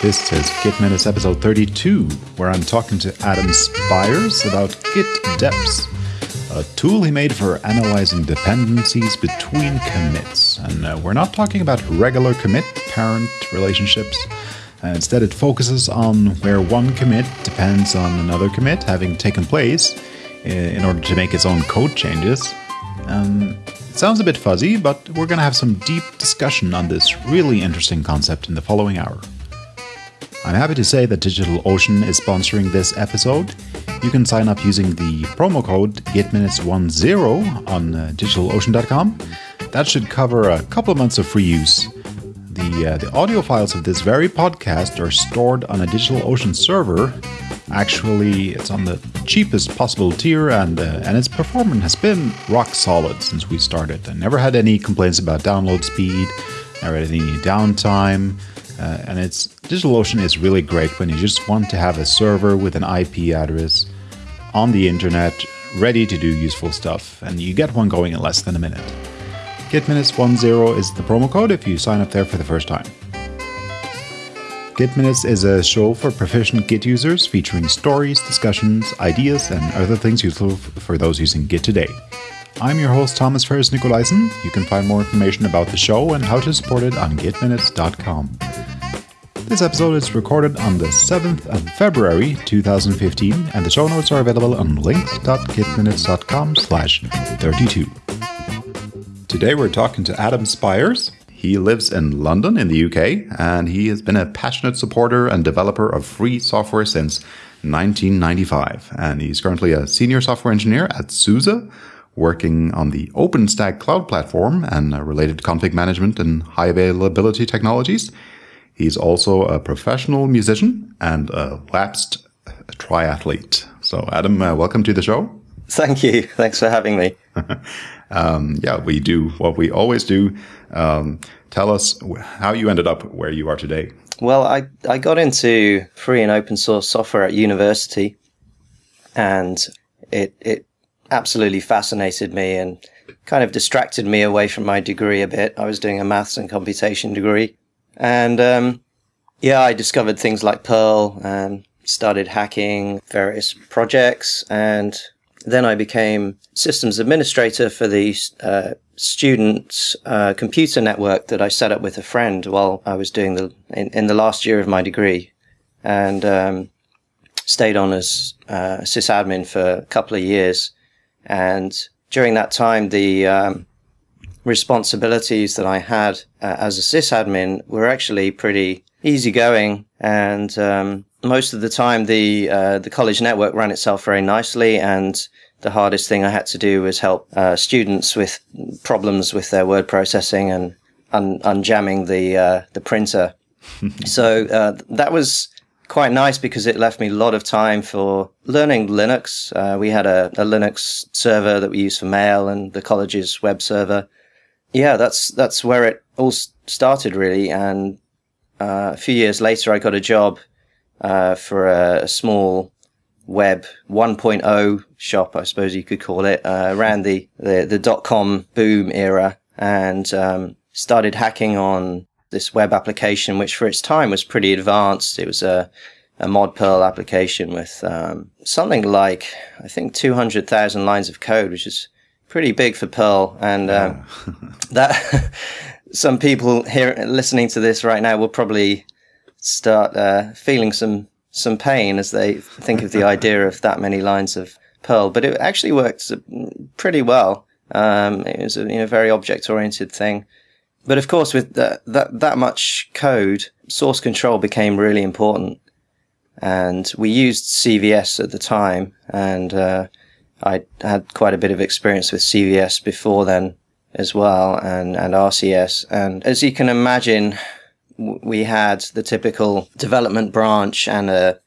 This is Git Minutes episode 32, where I'm talking to Adam Spiers about Git Deps, a tool he made for analyzing dependencies between commits. And uh, we're not talking about regular commit parent relationships. Uh, instead, it focuses on where one commit depends on another commit having taken place uh, in order to make its own code changes. Um, sounds a bit fuzzy, but we're going to have some deep discussion on this really interesting concept in the following hour. I'm happy to say that DigitalOcean is sponsoring this episode. You can sign up using the promo code GitMinutes10 on uh, DigitalOcean.com. That should cover a couple of months of free use. The, uh, the audio files of this very podcast are stored on a DigitalOcean server. Actually, it's on the cheapest possible tier, and, uh, and its performance has been rock solid since we started. I never had any complaints about download speed, never had any downtime. Uh, and it's DigitalOcean is really great when you just want to have a server with an IP address on the internet ready to do useful stuff, and you get one going in less than a minute. GitMinutes10 is the promo code if you sign up there for the first time. Git Minutes is a show for proficient Git users featuring stories, discussions, ideas, and other things useful for those using Git today. I'm your host, Thomas Ferris Nicolaisen. You can find more information about the show and how to support it on gitminutes.com. This episode is recorded on the 7th of February 2015, and the show notes are available on links.gitminutes.com slash 32. Today we're talking to Adam Spiers. He lives in London in the UK, and he has been a passionate supporter and developer of free software since 1995. And he's currently a senior software engineer at SUSE, working on the OpenStack cloud platform and related config management and high availability technologies. He's also a professional musician and a lapsed triathlete. So, Adam, uh, welcome to the show. Thank you. Thanks for having me. um, yeah, we do what we always do. Um, tell us how you ended up where you are today. Well, I, I got into free and open source software at university, and it, it absolutely fascinated me and kind of distracted me away from my degree a bit. I was doing a maths and computation degree. And um, yeah, I discovered things like Perl and started hacking various projects. And then I became systems administrator for the uh, student uh, computer network that I set up with a friend while I was doing the in, in the last year of my degree, and um, stayed on as uh, sysadmin for a couple of years. And during that time, the um, responsibilities that I had uh, as a sysadmin were actually pretty easygoing, and um, most of the time, the uh, the college network ran itself very nicely, and the hardest thing I had to do was help uh, students with problems with their word processing and un- unjamming the uh, the printer. so uh, that was quite nice because it left me a lot of time for learning Linux. Uh, we had a, a, Linux server that we used for mail and the college's web server. Yeah, that's that's where it all started really. And uh, a few years later, I got a job uh, for a, a, small web 1.0 shop, I suppose you could call it, uh, around the, the, the dot com boom era and um, started hacking on this web application, which for its time was pretty advanced. It was a, a mod Perl application with um, something like, I think, 200,000 lines of code, which is pretty big for Perl. And um, that some people here listening to this right now will probably start uh, feeling some some pain as they think of the idea of that many lines of Perl. But it actually worked pretty well. Um, it was a you know, very object oriented thing. But of course, with that, that, that much code, source control became really important. And we used CVS at the time, and uh, I had quite a bit of experience with CVS before then as well, and, and RCS. And as you can imagine, we had the typical development branch and a,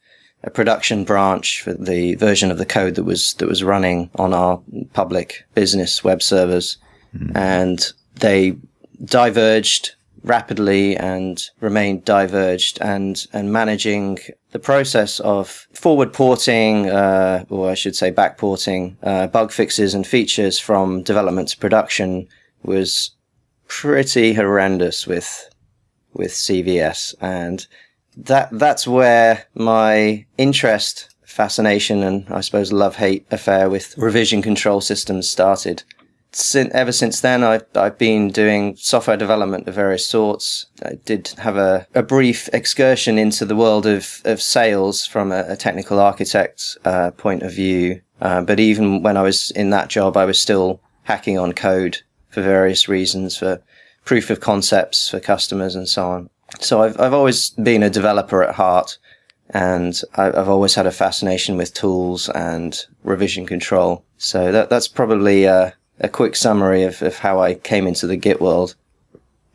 a production branch for the version of the code that was that was running on our public business web servers, mm. and they diverged rapidly and remained diverged and and managing the process of forward porting uh, or I should say back porting uh, bug fixes and features from development to production was pretty horrendous with with CVS and that that's where my interest, fascination, and I suppose love hate affair with revision control systems started. Since, ever since then, I've, I've been doing software development of various sorts. I did have a, a brief excursion into the world of, of sales from a, a technical architect uh, point of view. Uh, but even when I was in that job, I was still hacking on code for various reasons, for proof of concepts for customers and so on. So I've, I've always been a developer at heart and I've always had a fascination with tools and revision control. So that, that's probably a, a quick summary of, of how I came into the Git world.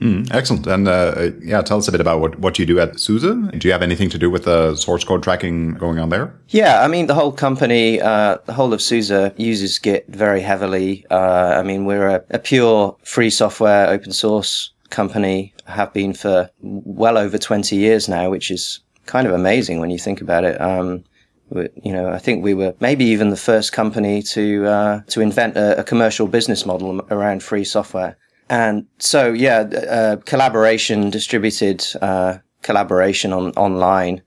Mm, excellent. And uh, yeah, tell us a bit about what, what you do at SUSE. Do you have anything to do with the source code tracking going on there? Yeah, I mean, the whole company, uh, the whole of SUSE uses Git very heavily. Uh, I mean, we're a, a, pure free software, open source company, have been for well over 20 years now, which is kind of amazing when you think about it. Um, you know, I think we were maybe even the first company to uh, to invent a, a commercial business model around free software. And so, yeah, uh, collaboration, distributed uh, collaboration on online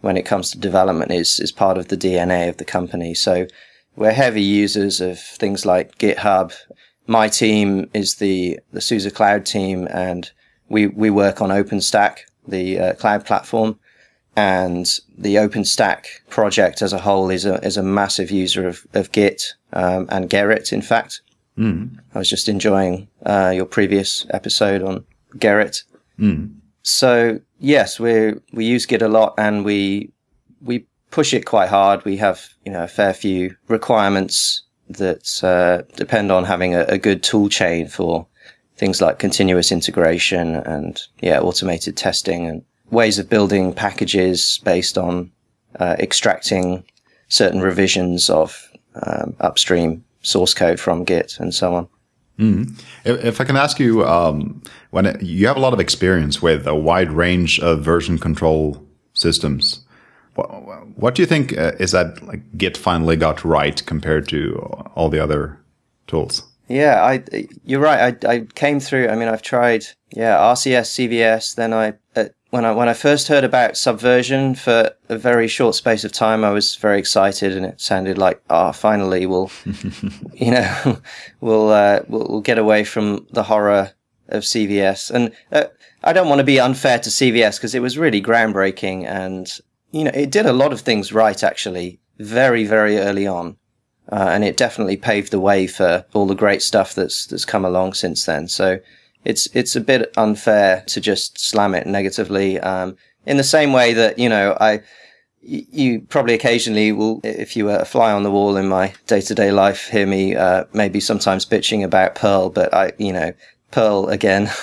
when it comes to development is is part of the DNA of the company. So we're heavy users of things like GitHub. My team is the the SUSE Cloud team, and we we work on OpenStack, the uh, cloud platform, and the OpenStack project as a whole is a is a massive user of of Git um, and Gerrit, in fact. Mm. I was just enjoying uh, your previous episode on Gerrit. Mm. So yes, we we use Git a lot, and we we push it quite hard. We have you know a fair few requirements that uh, depend on having a, a, good tool chain for things like continuous integration and yeah automated testing and ways of building packages based on uh, extracting certain revisions of um, upstream source code from Git and so on. Mm. If, if, I can ask you, um, when it, you have a lot of experience with a wide range of version control systems, what, what do you think uh, is that like Git finally got right compared to all the other tools? Yeah, I you're right. I I came through. I mean, I've tried yeah RCS, CVS. Then I uh, when I when I first heard about Subversion for a very short space of time, I was very excited, and it sounded like, ah, oh, finally we'll, you know, we'll, uh, we'll, we'll get away from the horror of CVS. And uh, I don't want to be unfair to CVS because it was really groundbreaking, and you know, it did a lot of things right actually, very very early on, uh, and it definitely paved the way for all the great stuff that's that's come along since then. So it's it's a bit unfair to just slam it negatively. Um, in the same way that you know, I you probably occasionally will, if you were a fly on the wall in my day to day life, hear me uh, maybe sometimes bitching about Perl, but I, you know, Perl again.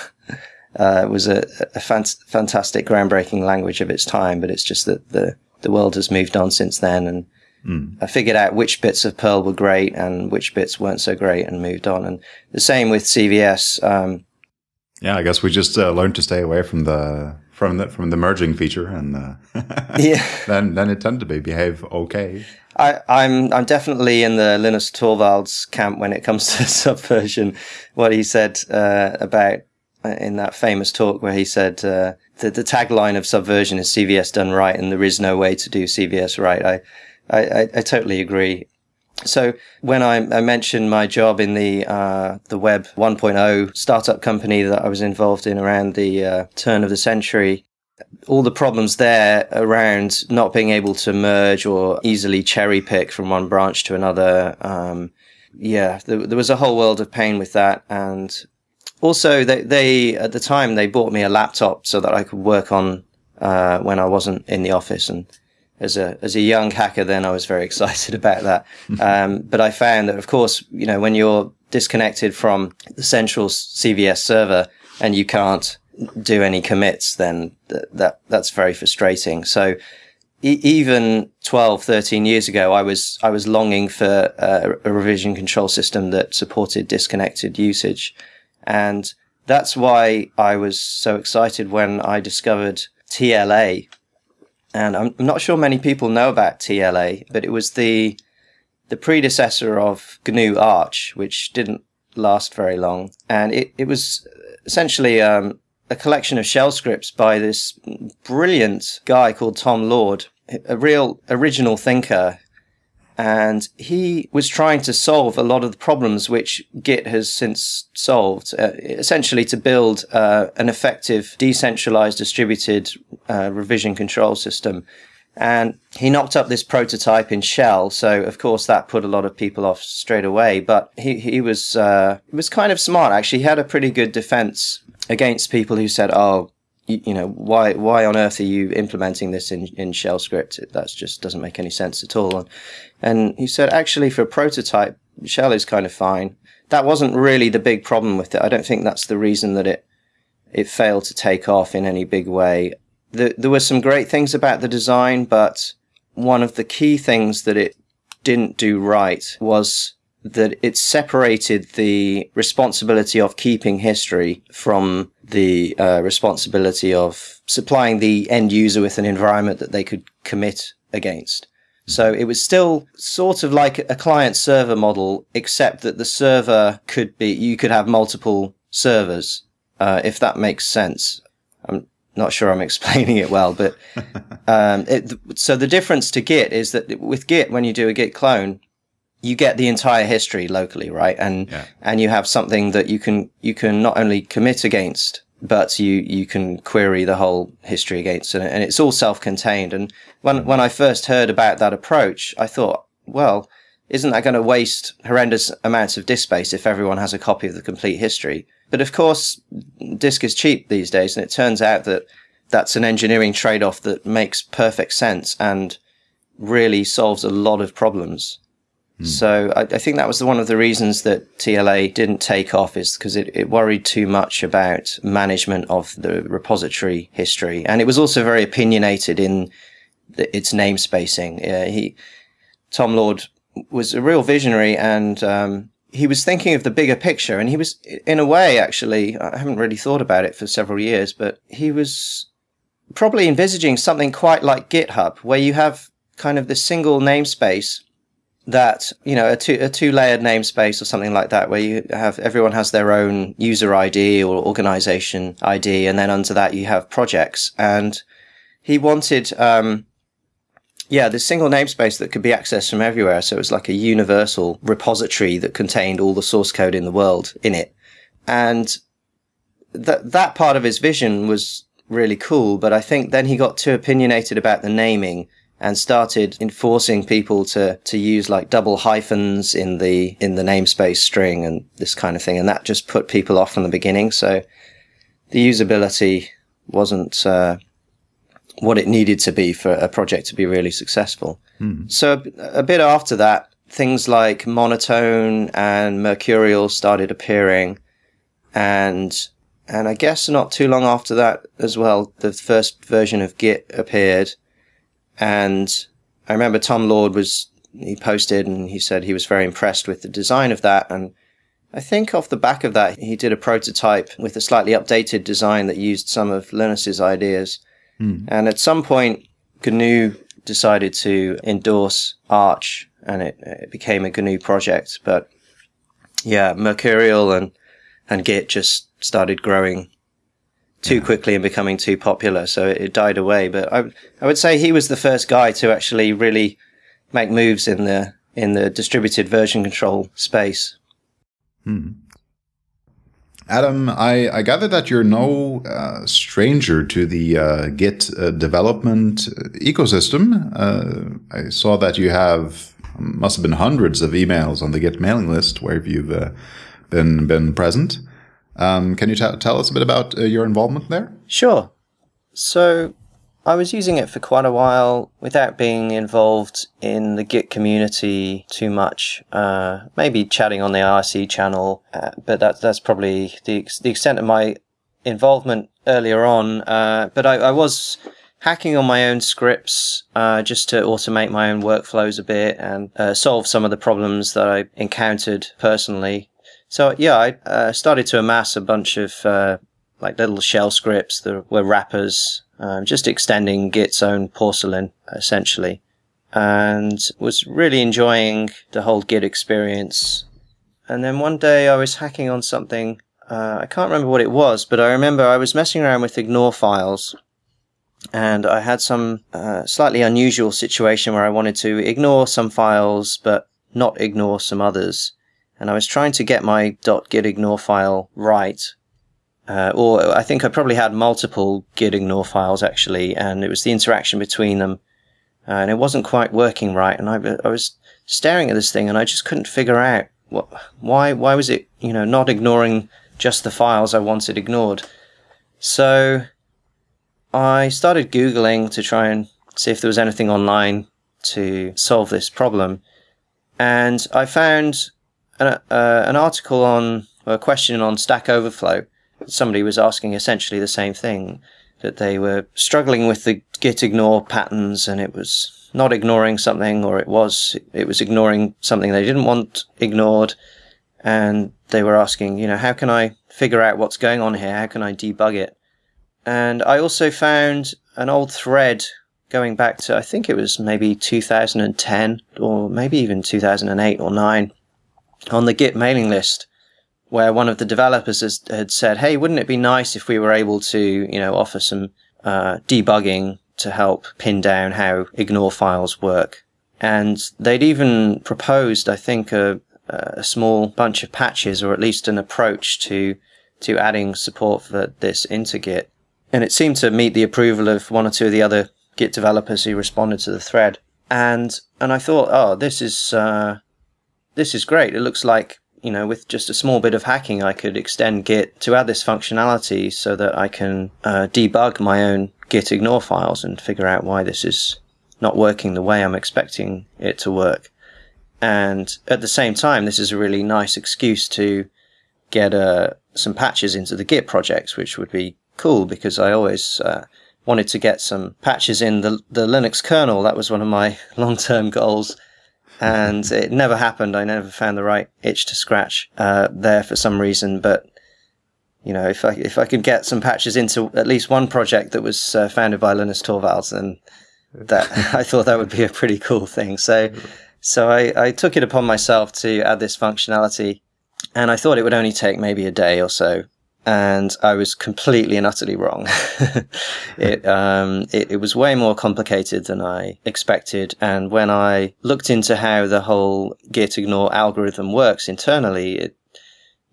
Uh, was a, a fant- fantastic, groundbreaking language of its time, but it's just that the, the world has moved on since then. And mm. I figured out which bits of Perl were great and which bits weren't so great and moved on. And the same with CVS. Um, yeah, I guess we just uh, learned to stay away from the from the from the merging feature, and uh, yeah, then then it tended to be behave okay. I, am I'm, I'm definitely in the Linus Torvalds camp when it comes to subversion. What he said uh, about uh, in that famous talk where he said uh, the the tagline of subversion is CVS done right, and there is no way to do CVS right. I I, I, I totally agree. So when I, I, mentioned my job in the uh, the Web 1.0 startup company that I was involved in around the uh, turn of the century, all the problems there around not being able to merge or easily cherry pick from one branch to another. Um, yeah, there, there, was a whole world of pain with that, and also they, they at the time they bought me a laptop so that I could work on uh, when I wasn't in the office and as a as a young hacker then I was very excited about that. Um, but I found that of course, you know, when you're disconnected from the central CVS server and you can't do any commits, then th- that that's very frustrating. So even 12, 13 years ago, I was I was longing for uh, a revision control system that supported disconnected usage, and that's why I was so excited when I discovered TLA, and I'm not sure many people know about TLA, but it was the the predecessor of GNU Arch, which didn't last very long, and it, it was essentially um, a collection of shell scripts by this brilliant guy called Tom Lord, a real original thinker. And he was trying to solve a lot of the problems which Git has since solved, uh, essentially to build uh, an effective, decentralized, distributed uh, revision control system. And he knocked up this prototype in Shell, so of course that put a lot of people off straight away. But he he was uh, was kind of smart actually. He had a pretty good defense against people who said, "Oh, you, know, why why on earth are you implementing this in, in shell script? That just doesn't make any sense at all." And, and he said, actually, for a prototype, shell is kind of fine. That wasn't really the big problem with it. I don't think that's the reason that it it failed to take off in any big way. The, there were some great things about the design, but one of the key things that it didn't do right was that it separated the responsibility of keeping history from the uh, responsibility of supplying the end user with an environment that they could commit against. So it was still sort of like a client server model, except that the server could be, you could have multiple servers, uh, if that makes sense. I'm not sure I'm explaining it well, but, um, it, so the difference to Git is that with Git, when you do a Git clone, you get the entire history locally, right? And yeah. and you have something that you can you can not only commit against, but you you can query the whole history against it, and it's all self-contained. And when when I first heard about that approach, I thought, well, isn't that going to waste horrendous amounts of disk space if everyone has a copy of the complete history? But of course, disk is cheap these days, and it turns out that that's an engineering trade-off that makes perfect sense and really solves a lot of problems. Hmm. So I, I, think that was one of the reasons that TLA didn't take off is because it, it, worried too much about management of the repository history. And it was also very opinionated in the, its namespacing. Uh, he, Tom Lord was a real visionary and, um, he was thinking of the bigger picture and he was, in a way, actually, I haven't really thought about it for several years, but he was probably envisaging something quite like GitHub where you have kind of the single namespace that you know a two a two layered namespace or something like that where you have everyone has their own user ID or organization ID and then under that you have projects. And he wanted um, yeah this single namespace that could be accessed from everywhere. So it was like a universal repository that contained all the source code in the world in it. And that that part of his vision was really cool but I think then he got too opinionated about the naming and started enforcing people to, to use like double hyphens in the, in the namespace string and this kind of thing. And that just put people off from the beginning. So the usability wasn't, uh, what it needed to be for a project to be really successful. Hmm. So a, a bit after that, things like monotone and mercurial started appearing and and I guess not too long after that as well, the first version of Git appeared and I remember Tom Lord was, he posted and he said he was very impressed with the design of that. And I think off the back of that, he did a prototype with a slightly updated design that used some of Linus's ideas. Mm. And at some point, GNU decided to endorse Arch and it, it became a GNU project. But yeah, Mercurial and, and Git just started growing too yeah. quickly and becoming too popular, so it, it, died away. But I, I would say he was the first guy to actually really make moves in the in the distributed version control space. Hmm. Adam, I, I gather that you're no uh, stranger to the uh, Git uh, development ecosystem. Uh, I saw that you have must have been hundreds of emails on the Git mailing list where you've uh, been been present. Um, can you tell us a bit about uh, your involvement there? Sure. So I was using it for quite a while without being involved in the Git community too much. Uh, maybe chatting on the IRC channel, uh, but that, that's probably the, the extent of my involvement earlier on. Uh, but I, I, was hacking on my own scripts uh, just to automate my own workflows a bit and uh, solve some of the problems that I encountered personally so yeah, I uh, started to amass a bunch of uh, like little shell scripts that were wrappers, um, just extending Git's own porcelain essentially, and was really enjoying the whole Git experience. And then one day I was hacking on something uh, I can't remember what it was, but I remember I was messing around with ignore files and I had some uh, slightly unusual situation where I wanted to ignore some files but not ignore some others. And I was trying to get my .gitignore file right. Uh, or I think I probably had multiple gitignore files actually, and it was the interaction between them. Uh, and it wasn't quite working right. And I, I was staring at this thing and I just couldn't figure out what, why, why was it, you know, not ignoring just the files I wanted ignored. So I started Googling to try and see if there was anything online to solve this problem. And I found an, uh, an article on, a question on Stack Overflow. Somebody was asking essentially the same thing that they were struggling with the git ignore patterns and it was not ignoring something or it was, it was ignoring something they didn't want ignored. And they were asking, you know, how can I figure out what's going on here? How can I debug it? And I also found an old thread going back to, I think it was maybe 2010 or maybe even 2008 or 9 on the Git mailing list where one of the developers has, had said, Hey, wouldn't it be nice if we were able to, you know, offer some uh, debugging to help pin down how ignore files work? And they'd even proposed, I think, a, a small bunch of patches or at least an approach to, to adding support for this into Git and it seemed to meet the approval of one or two of the other Git developers who responded to the thread. And and I thought, oh, this is uh, this is great. It looks like you know, with just a small bit of hacking, I could extend Git to add this functionality so that I can uh, debug my own Git ignore files and figure out why this is not working the way I'm expecting it to work. And at the same time, this is a really nice excuse to get uh, some patches into the Git projects, which would be cool because I always uh, wanted to get some patches in the the Linux kernel. That was one of my long term goals, and it never happened. I never found the right itch to scratch uh, there for some reason. But you know, if I if I could get some patches into at least one project that was uh, founded by Linus Torvalds, then that I thought that would be a pretty cool thing. So. So I, I took it upon myself to add this functionality and I thought it would only take maybe a day or so and I was completely and utterly wrong. it, um, it, it was way more complicated than I expected, and when I looked into how the whole git ignore algorithm works internally, it,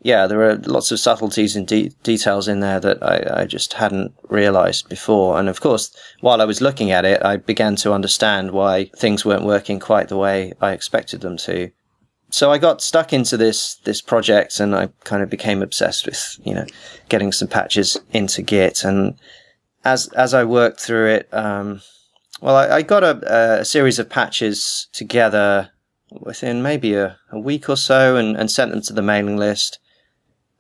yeah, there are lots of subtleties and de- details in there that I, I just hadn't realized before. And of course, while I was looking at it, I began to understand why things weren't working quite the way I expected them to so I got stuck into this this project, and I kind of became obsessed with you know getting some patches into Git. And as as I worked through it, um, well, I, I got a, a, series of patches together within maybe a, a week or so, and, and sent them to the mailing list.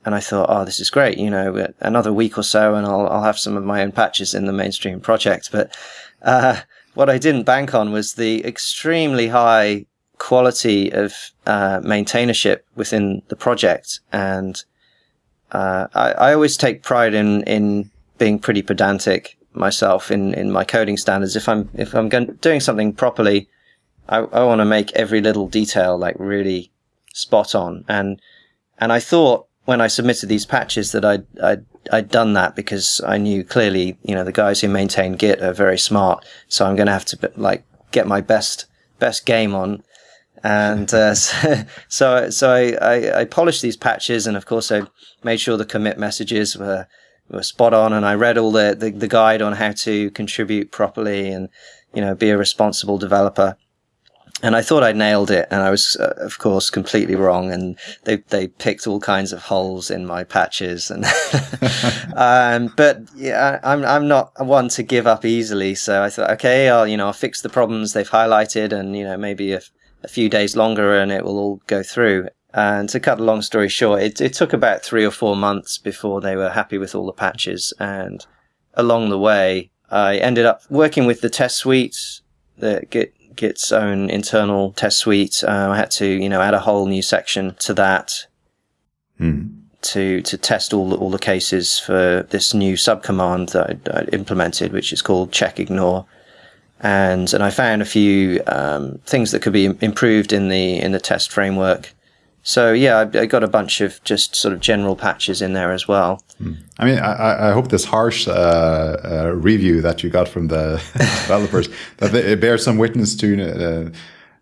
And I thought, oh, this is great. You know, another week or so, and I'll I'll have some of my own patches in the mainstream project. But uh, what I didn't bank on was the extremely high quality of uh, maintainership within the project. And uh, I, I, always take pride in in being pretty pedantic myself in, in my coding standards. If I'm if I'm going, doing something properly, I, I want to make every little detail like really spot on. And and I thought when I submitted these patches that I'd, I'd I'd done that because I knew clearly, you know, the guys who maintain Git are very smart. So I'm going to have to like get my best best game on and uh, so so I, I, I, polished these patches, and of course I made sure the commit messages were were spot on, and I read all the, the, the guide on how to contribute properly and you know be a responsible developer. And I thought I nailed it, and I was, uh, of course, completely wrong. And they they picked all kinds of holes in my patches, and um, but yeah, I'm I'm not one to give up easily. So I thought, okay, I'll you know I'll fix the problems they've highlighted, and you know maybe if a few days longer and it will all go through. And to cut a long story short, it, it took about three or four months before they were happy with all the patches. And along the way, I ended up working with the test suite, the Git, Git's own internal test suite. Um, I had to, you know, add a whole new section to that hmm. to to test all the, all the cases for this new subcommand that I, I implemented, which is called check ignore and and I found a few um, things that could be improved in the in the test framework So yeah, I, I, got a bunch of just sort of general patches in there as well. I mean, I, I hope this harsh uh, uh, review that you got from the developers that it bears some witness to uh,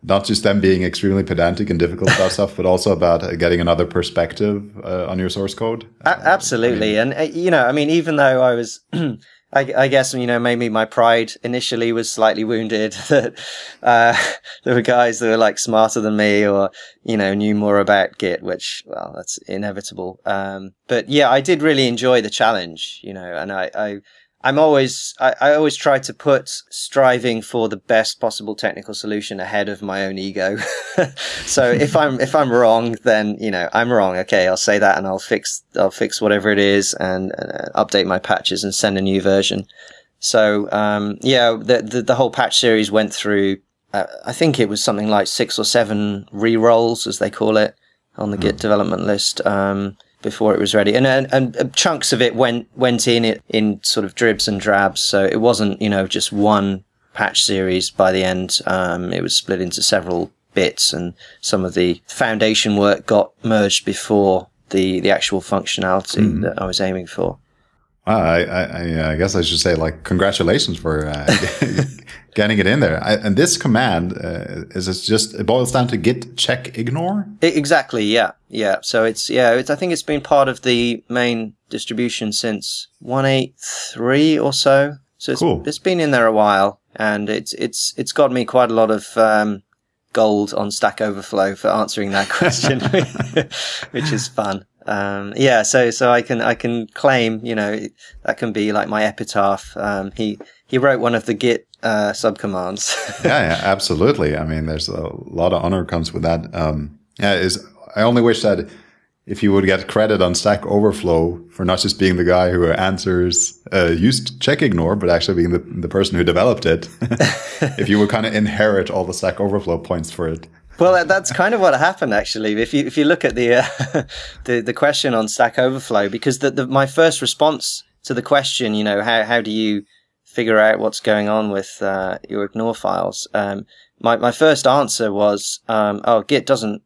not just them being extremely pedantic and difficult about stuff, but also about uh, getting another perspective uh, on your source code. absolutely, I mean, and uh, you know, I mean, even though I was I, I, guess you know maybe my pride initially was slightly wounded that uh, there were guys that were like smarter than me or you know knew more about Git, which well that's inevitable. Um, but yeah, I did really enjoy the challenge, you know, and I, I I'm always, I, I, always try to put striving for the best possible technical solution ahead of my own ego. so if I'm, if I'm wrong, then, you know, I'm wrong. Okay. I'll say that and I'll fix, I'll fix whatever it is and uh, update my patches and send a new version. So, um, yeah, the, the, the, whole patch series went through, uh, I think it was something like six or seven re-rolls, as they call it on the mm. Git development list. Um, before it was ready, and, and, and chunks of it went went in it in sort of dribs and drabs. So it wasn't you know just one patch series by the end. Um, it was split into several bits, and some of the foundation work got merged before the the actual functionality mm-hmm. that I was aiming for. I, I, I, guess I should say like congratulations for uh, getting it in there. I, and this command uh, is just it boils down to git check ignore. Exactly. Yeah. Yeah. So it's yeah. It's, I think it's been part of the main distribution since one eight three or so. So it's, cool. it's been in there a while, and it's it's it's got me quite a lot of um, gold on Stack Overflow for answering that question, which is fun. Um, yeah, so so I can I can claim, you know, that can be like my epitaph. Um, he he wrote one of the Git uh, subcommands. yeah, yeah, absolutely. I mean, there's a lot of honor comes with that. Um, yeah, is I only wish that if you would get credit on Stack Overflow for not just being the guy who answers uh, used check ignore, but actually being the, the person who developed it, if you would kind of inherit all the Stack Overflow points for it. Well, that's kind of what happened actually. If you if you look at the uh, the the question on Stack Overflow, because the, the my first response to the question, you know, how how do you figure out what's going on with uh, your ignore files? Um, my my first answer was, um, oh, Git doesn't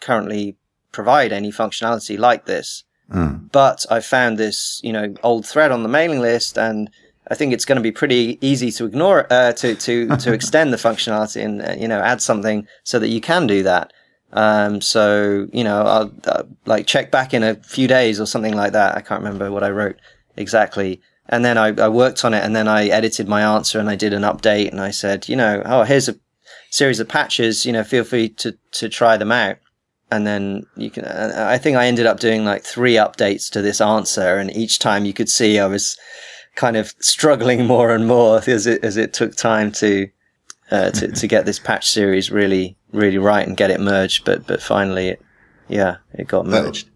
currently provide any functionality like this, mm. but I found this you know old thread on the mailing list and I think it's going to be pretty easy to ignore uh, to to to extend the functionality and uh, you know add something so that you can do that. Um, so you know, I'll uh, like check back in a few days or something like that. I can't remember what I wrote exactly. And then I, I worked on it, and then I edited my answer, and I did an update, and I said, you know, oh, here's a series of patches. You know, feel free to to try them out and then you can i think i ended up doing like three updates to this answer and each time you could see i was kind of struggling more and more as it as it took time to uh, to to get this patch series really really right and get it merged. But but finally, it, yeah, it got merged.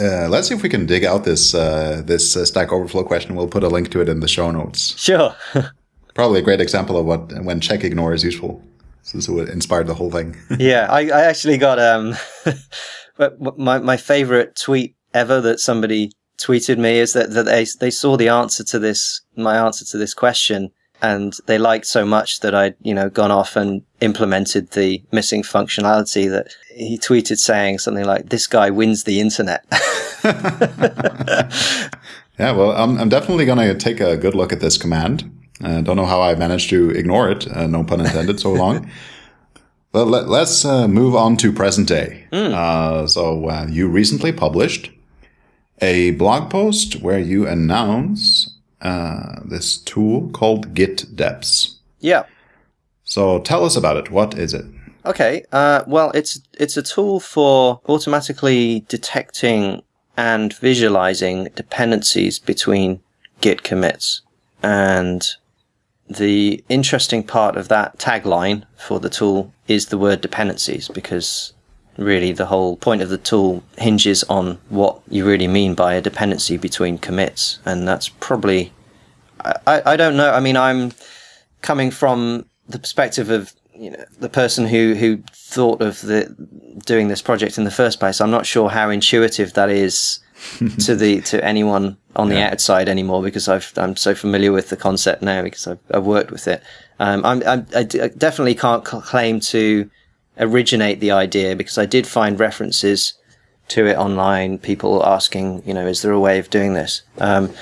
Uh, let's see if we can dig out this uh, this uh, Stack Overflow question. We'll put a link to it in the show notes. Sure. Probably a great example of what when check ignore is useful. This is what inspired the whole thing. yeah, I, I actually got um, my my favorite tweet ever that somebody tweeted me is that, that they, they saw the answer to this, my answer to this question and they liked so much that I'd, you know, gone off and implemented the missing functionality that he tweeted saying something like, this guy wins the internet. yeah, well, I'm, I'm definitely going to take a good look at this command. I uh, don't know how I managed to ignore it. Uh, no pun intended, so long. But let, us uh, move on to present day. Mm. so uh, you recently published a blog post where you announce uh, this tool called Git Deps. Yeah. So tell us about it. What is it? Okay. Uh, well, it's it's a tool for automatically detecting and visualizing dependencies between Git commits. And the interesting part of that tagline for the tool is the word dependencies because really the whole point of the tool hinges on what you really mean by a dependency between commits. And that's probably, I, I don't know. I mean, I'm coming from the perspective of, you know, the person who, who thought of the, doing this project in the first place. I'm not sure how intuitive that is to the, to anyone on yeah. the outside anymore because I've, I'm so familiar with the concept now because I've, I've worked with it. Um, I'm, I'm, i definitely can't claim to, originate the idea because I did find references to it online, people asking, you know, is there a way of doing this? Um,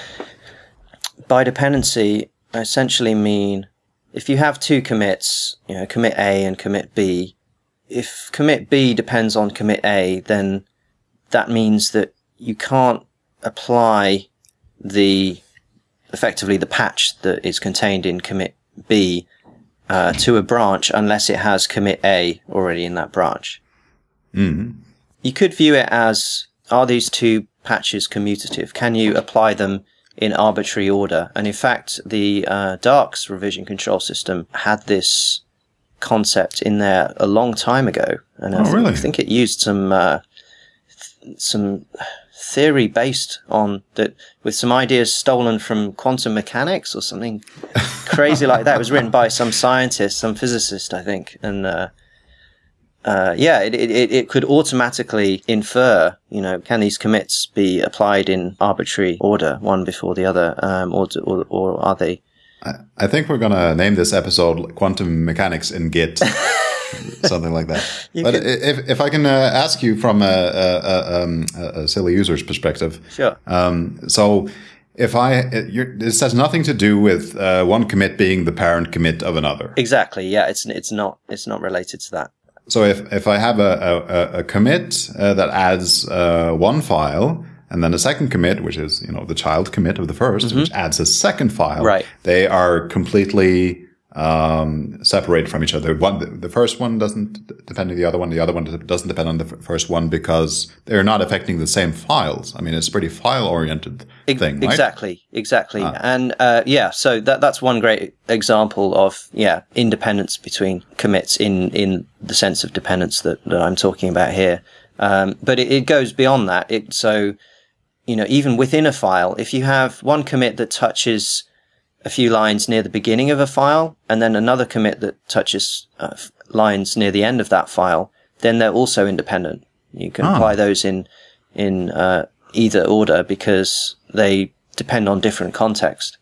by dependency, I essentially mean if you have two commits, you know, commit A and commit B, if commit B depends on commit A, then that means that you can't apply the effectively the patch that is contained in commit B uh, to a branch unless it has commit A already in that branch. Mm-hmm. You could view it as are these two patches commutative? Can you apply them in arbitrary order? And in fact, the uh, Darcs revision control system had this concept in there a long time ago, and oh, I, really? I think it used some uh, th- some theory based on that with some ideas stolen from quantum mechanics or something crazy like that. It was written by some scientist, some physicist, I think, and uh, uh, yeah, it, it, it could automatically infer, you know, can these commits be applied in arbitrary order, one before the other, um, or, or, or are they? I, I think we're gonna name this episode "Quantum Mechanics in Git," something like that. You but could- if if I can uh, ask you from a, a, a, um, a silly user's perspective, Sure. Um, so if I, you're, this has nothing to do with uh, one commit being the parent commit of another. Exactly. Yeah, it's it's not it's not related to that. So if, if I have a, a, a commit uh, that adds uh, one file and then a second commit, which is, you know, the child commit of the 1st which adds a second file. Right. they are completely um, separated from each other. One, the, first one doesn't depend on the other one. The other one doesn't depend on the first one because they're not affecting the same files. I mean, it's a pretty file oriented thing, right? Exactly, exactly. Ah. And uh, yeah, so that that's one great example of yeah independence between commits in in the sense of dependence that, that I'm talking about here. Um, but it, it goes beyond that. It so you know even within a file, if you have one commit that touches a few lines near the beginning of a file, and then another commit that touches uh, lines near the end of that file, then they're also independent. You can Ah. apply those in in uh, either order because they depend on different context.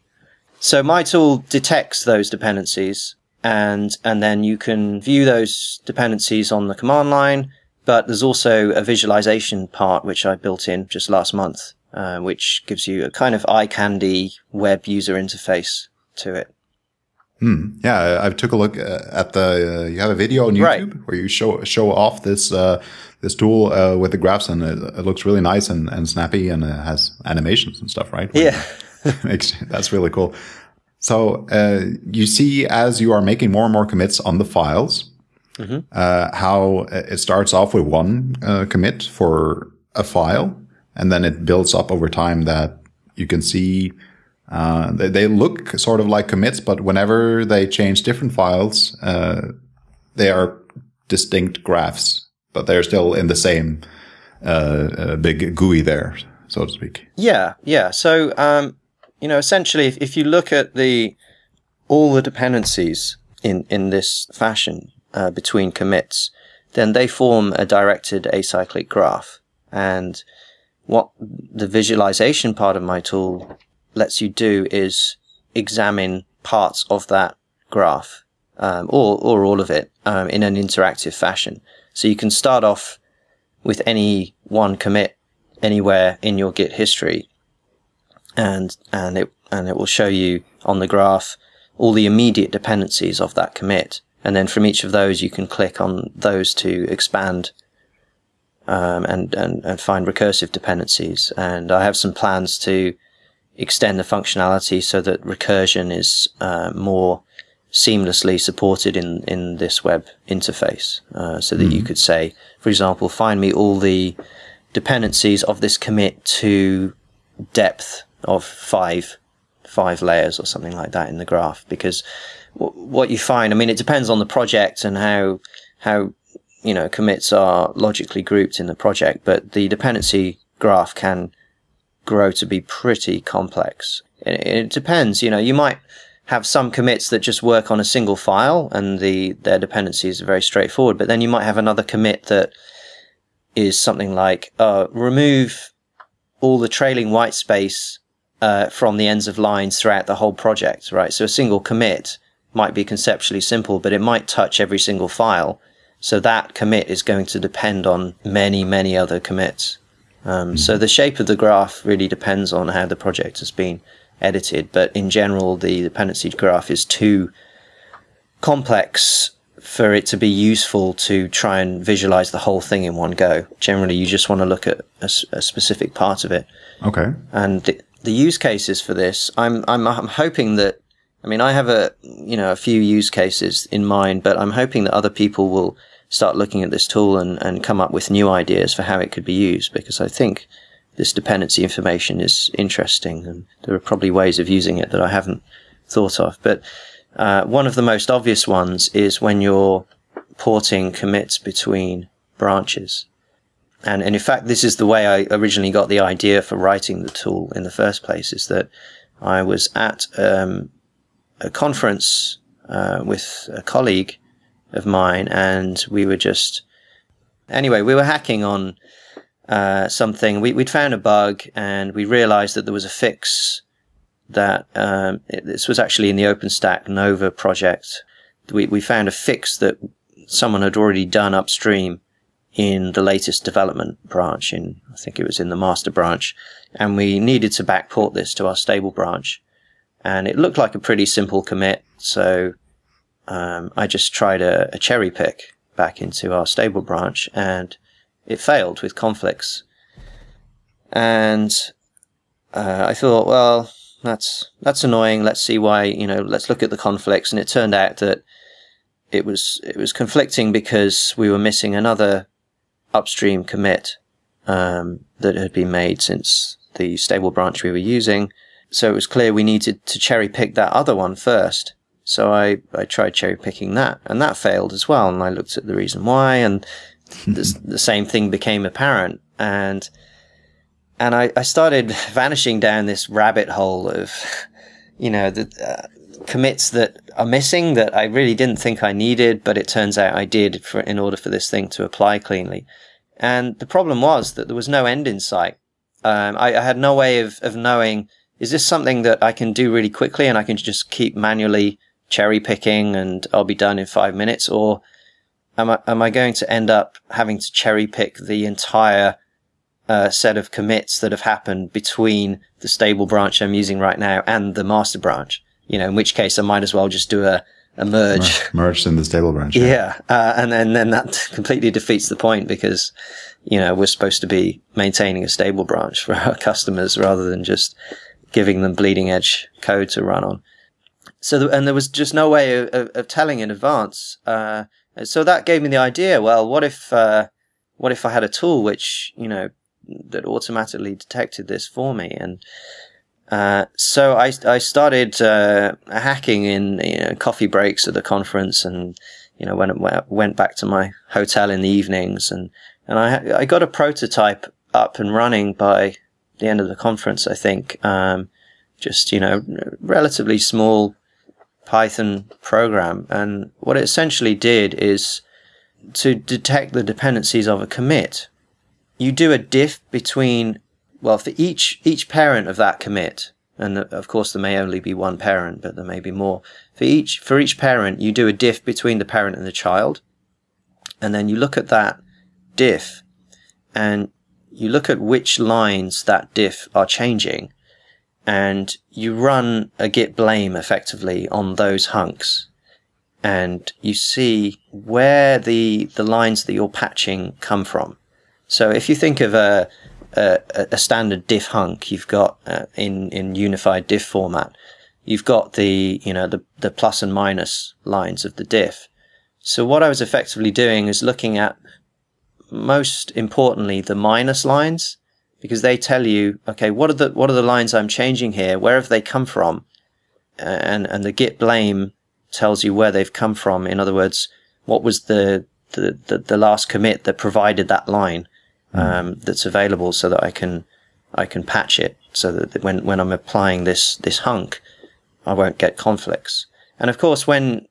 So my tool detects those dependencies, and and then you can view those dependencies on the command line. But there's also a visualization part which I built in just last month, uh, which gives you a kind of eye candy web user interface to it. Yeah, I, I took a look uh, at the. Uh, you have a video on YouTube Right. where you show show off this uh, this tool uh, with the graphs, and it, it looks really nice and, and snappy, and it has animations and stuff, right? Yeah. That's really cool. So uh, you see, as you are making more and more commits on the files, uh, how it starts off with one uh, commit for a file, and then it builds up over time. That you can see uh, they, they look sort of like commits, but whenever they change different files, uh, they are distinct graphs, but they're still in the same uh, uh, big GUI there, so to speak. Yeah, yeah. So, um, you know, essentially, if, if you look at the all the dependencies in in this fashion uh, between commits, then they form a directed acyclic graph. And what the visualization part of my tool lets you do is examine parts of that graph, um, or or all of it, um, in an interactive fashion. So you can start off with any one commit anywhere in your Git history, and and it and it will show you on the graph all the immediate dependencies of that commit, and then from each of those you can click on those to expand um, and, and and find recursive dependencies. And I have some plans to extend the functionality so that recursion is uh, more seamlessly supported in, in this web interface. Uh, so that you could say, for example, find me all the dependencies of this commit to depth of five five layers or something like that in the graph because w- what you find i mean it depends on the project and how how you know commits are logically grouped in the project but the dependency graph can grow to be pretty complex it, it depends you know you might have some commits that just work on a single file and the their dependencies are very straightforward but then you might have another commit that is something like uh, remove all the trailing white space uh, from the ends of lines throughout the whole project, right? So a single commit might be conceptually simple, but it might touch every single file. So that commit is going to depend on many, many other commits. Um. So the shape of the graph really depends on how the project has been edited. But in general, the dependency graph is too complex for it to be useful to try and visualize the whole thing in one go. Generally, you just want to look at a, a specific part of it. Okay. And the, the use cases for this, I'm, I'm, I'm hoping that, I mean, I have a, you know, a few use cases in mind, but I'm hoping that other people will start looking at this tool and, and come up with new ideas for how it could be used because I think this dependency information is interesting and there are probably ways of using it that I haven't thought of. But uh, one of the most obvious ones is when you're porting commits between branches. And, and in fact, this is the way I originally got the idea for writing the tool in the first place is that I was at um, a conference uh, with a colleague of mine and we were just, anyway, we were hacking on uh, something. We, would found a bug and we realized that there was a fix that um, it, this was actually in the OpenStack Nova project. We, we found a fix that someone had already done upstream in the latest development branch in, I think it was in the master branch. And we needed to backport this to our stable branch. And it looked like a pretty simple commit. So, um, I just tried a, a cherry pick back into our stable branch and it failed with conflicts. And, uh, I thought, well, that's that's annoying. Let's see why. You know, let's look at the conflicts. And it turned out that it was it was conflicting because we were missing another upstream commit um, that had been made since the stable branch we were using. So it was clear we needed to cherry pick that other one first. So I, I tried cherry picking that and that failed as well. And I looked at the reason why and the, the same thing became apparent. And and I, I started vanishing down this rabbit hole of, you know, the uh, commits that are missing that I really didn't think I needed, but it turns out I did for in order for this thing to apply cleanly. And the problem was that there was no end in sight. Um, I, I, had no way of, of knowing is this something that I can do really quickly and I can just keep manually cherry picking and I'll be done in five minutes, or am I am I going to end up having to cherry pick the entire uh, set of commits that have happened between the stable branch I'm using right now and the master branch. You know, in which case I might as well just do a, a merge. Merged in the stable branch. Yeah. yeah. Uh, and then, then that completely defeats the point because, you know, we're supposed to be maintaining a stable branch for our customers rather than just giving them bleeding edge code to run on. So, and there was just no way of, of, of telling in advance. Uh, so that gave me the idea. Well, what if, uh, what if I had a tool which, you know, that automatically detected this for me. And uh, so I, I started uh, hacking in you know, coffee breaks at the conference, and you know when went back to my hotel in the evenings, and and I I got a prototype up and running by the end of the conference. I think um, just you know relatively small Python program, and what it essentially did is to detect the dependencies of a commit you do a diff between, well, for each, each parent of that commit, and of course there may only be one parent, but there may be more. For each, for each parent, you do a diff between the parent and the child. And then you look at that diff and you look at which lines that diff are changing and you run a git blame effectively on those hunks and you see where the, the lines that you're patching come from. So if you think of a, a, a standard diff hunk, you've got uh, in, in unified diff format, you've got the, you know, the, the plus and minus lines of the diff. So what I was effectively doing is looking at most importantly the minus lines because they tell you, okay, what are the, what are the lines I'm changing here? Where have they come from? And, and the git blame tells you where they've come from. In other words, what was the, the, the, the last commit that provided that line? Mm. um, that's available so that I can I can patch it so that when when I'm applying this this hunk, I won't get conflicts. And of course, when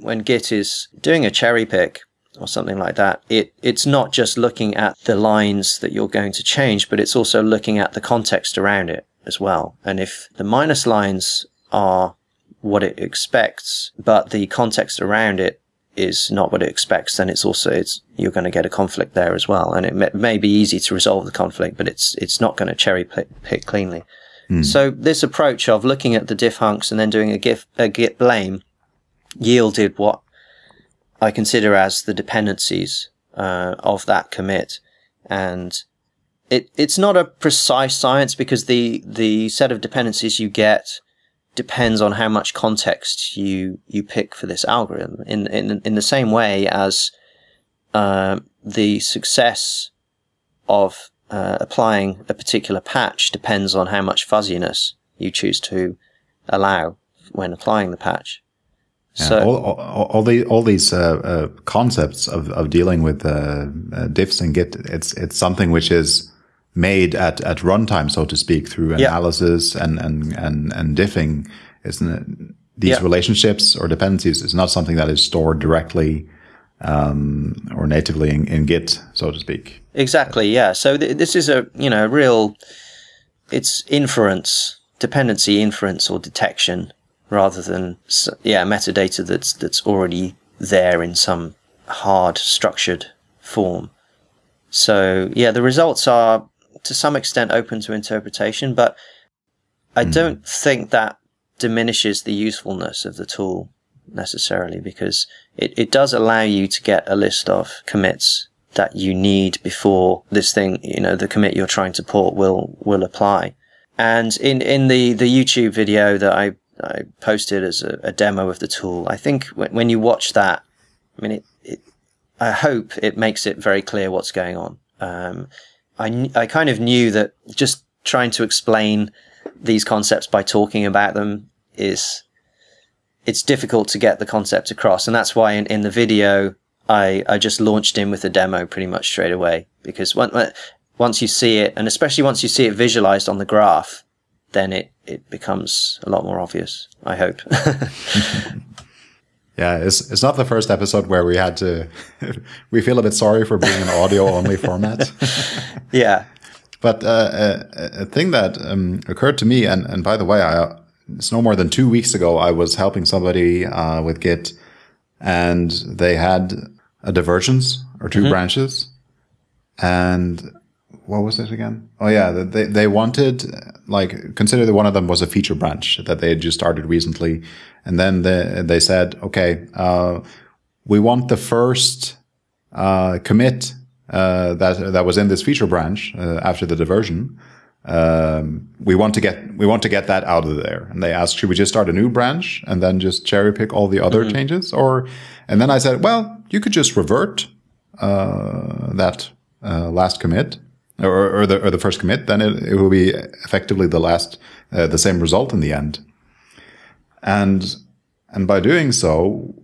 when Git is doing a cherry pick or something like that, it it's not just looking at the lines that you're going to change, but it's also looking at the context around it as well. And if the minus lines are what it expects, but the context around it is not what it expects, then it's also it's you're going to get a conflict there as well, and it may, may be easy to resolve the conflict, but it's it's not going to cherry pick cleanly. Mm. So this approach of looking at the diff hunks and then doing a git a git blame yielded what I consider as the dependencies uh, of that commit, and it it's not a precise science because the the set of dependencies you get depends on how much context you you pick for this algorithm. In in in the same way as uh, the success of uh, applying a particular patch depends on how much fuzziness you choose to allow when applying the patch. Yeah, so all, all, all, the, all these uh, uh, concepts of, of dealing with uh, uh, diffs and git, it's it's something which is made at, at runtime, so to speak, through analysis and, and, and, and diffing. Isn't it? These relationships or dependencies is not something that is stored directly um, or natively in, in, Git, so to speak. Exactly. Yeah. So th this is a you know real, it's inference, dependency inference or detection, rather than yeah metadata that's that's already there in some hard structured form. So yeah, the results are to some extent open to interpretation, but I mm. don't think that diminishes the usefulness of the tool necessarily because it, it does allow you to get a list of commits that you need before this thing, you know, the commit you're trying to port will, will apply. And in, in the, the YouTube video that I, I posted as a, a demo of the tool, I think when, when you watch that, I mean, it, it, I hope it makes it very clear what's going on. Um, I, I kind of knew that just trying to explain these concepts by talking about them is it's difficult to get the concept across. And that's why in, in the video I, I just launched in with a demo pretty much straight away. Because when, once you see it and especially once you see it visualized on the graph then it, it becomes a lot more obvious I hope Yeah, it's it's not the first episode where we had to. we feel a bit sorry for being an audio only format. yeah, but uh, a, a, thing that um, occurred to me, and and by the way, I it's no more than two weeks ago. I was helping somebody uh, with Git, and they had a divergence or 2 mm -hmm. branches, and what was it again? Oh yeah, they they wanted like consider that one of them was a feature branch that they had just started recently, and then they they said, okay, uh, we want the first uh, commit uh, that that was in this feature branch uh, after the diversion. Um, we want to get we want to get that out of there, and they asked, should we just start a new branch and then just cherry pick all the other mm -hmm. changes, or? And then I said, well, you could just revert uh, that uh, last commit or, or, the or the first commit, then it, it will be effectively the last uh, the same result in the end. And and by doing so,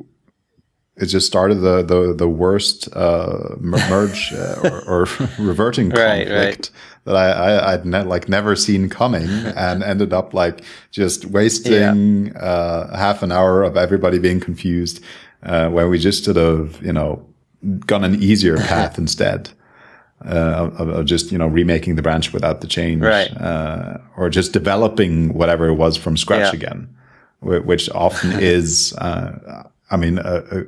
it just started the the, the worst uh, merge uh, or, or, reverting conflict right, right. that I, I would ne like never seen coming, and ended up like just wasting yeah. uh, half an hour of everybody being confused uh, when we just should have you know gone an easier path instead uh, of, of, just you know remaking the branch without the change, right. uh, or just developing whatever it was from scratch yeah. again, which often is. Uh, I mean, uh, uh,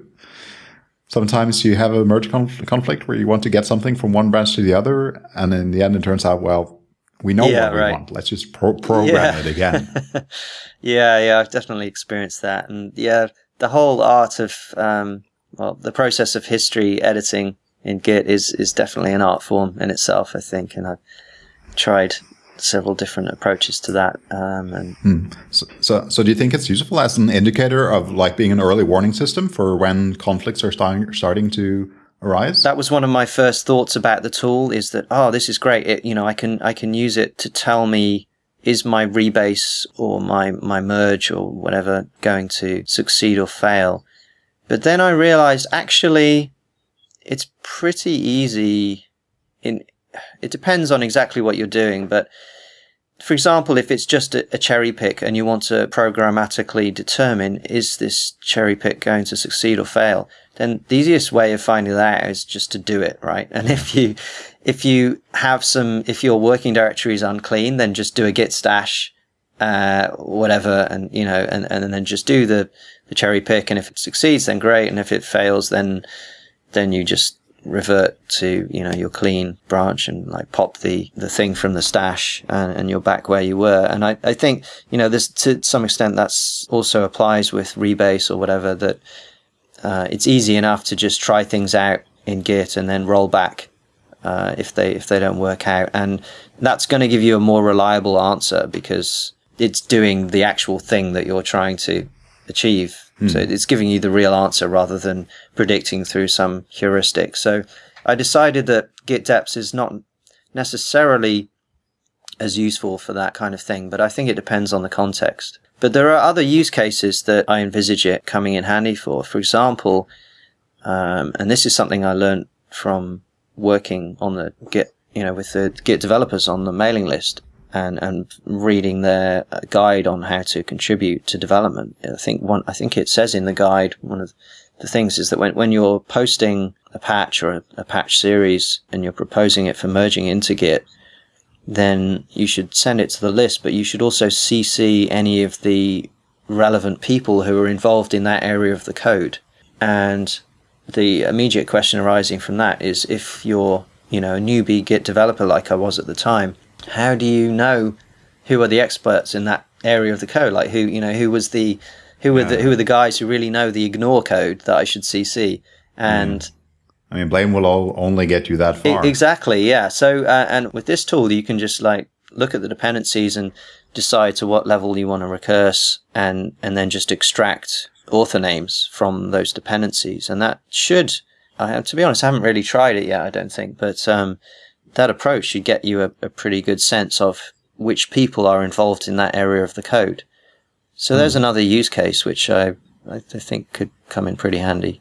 sometimes you have a merge conf conflict where you want to get something from one branch to the other, and in the end, it turns out well. We know yeah, what we right. want. Let's just pro program yeah. it again. yeah, yeah, I've definitely experienced that, and yeah, the whole art of um, well, the process of history editing in Git is is definitely an art form in itself. I think, and I've tried several different approaches to that. Um, and hmm. so, so, so, do you think it's useful as an indicator of like being an early warning system for when conflicts are starting starting to arise? That was one of my first thoughts about the tool. Is that oh, this is great. It, you know, I can I can use it to tell me is my rebase or my my merge or whatever going to succeed or fail. But then I realized actually it's pretty easy in it depends on exactly what you're doing but for example if it's just a, cherry pick and you want to programmatically determine is this cherry pick going to succeed or fail? Then the easiest way of finding that out is just to do it right? And if you if you have some if your working directory is unclean then just do a git stash uh, whatever and you know and, and then just do the a cherry pick, and if it succeeds, then great, and if it fails, then then you just revert to you know your clean branch and like pop the the thing from the stash and, and you're back where you were. And I, I think you know this to some extent that's also applies with rebase or whatever that uh, it's easy enough to just try things out in git and then roll back uh, if they if they don't work out. And that's going to give you a more reliable answer because it's doing the actual thing that you're trying to achieve Mm. So it's giving you the real answer rather than predicting through some heuristic. So I decided that Git Deps is not necessarily as useful for that kind of thing, but I think it depends on the context. But there are other use cases that I envisage it coming in handy for. For example, um, and this is something I learned from working on the Git, you know, with the Git developers on the mailing list and and reading their guide on how to contribute to development. I think one I think it says in the guide one of the things is that when when you're posting a patch or a, a patch series and you're proposing it for merging into Git, then you should send it to the list, but you should also CC any of the relevant people who are involved in that area of the code. And the immediate question arising from that is if you're, you know, a newbie Git developer like I was at the time, how do you know who are the experts in that area of the code? Like who you know who was the who were yeah. the who are the guys who really know the ignore code that I should CC and. Mm. I mean, blame will all only get you that far. Exactly, yeah. So, uh, and with this tool, you can just like look at the dependencies and decide to what level you want to recurse, and and then just extract author names from those dependencies, and that should. I, to be honest, I haven't really tried it yet. I don't think, but um, that approach should get you a, a, pretty good sense of which people are involved in that area of the code. So mm. there's another use case which I, I think could come in pretty handy.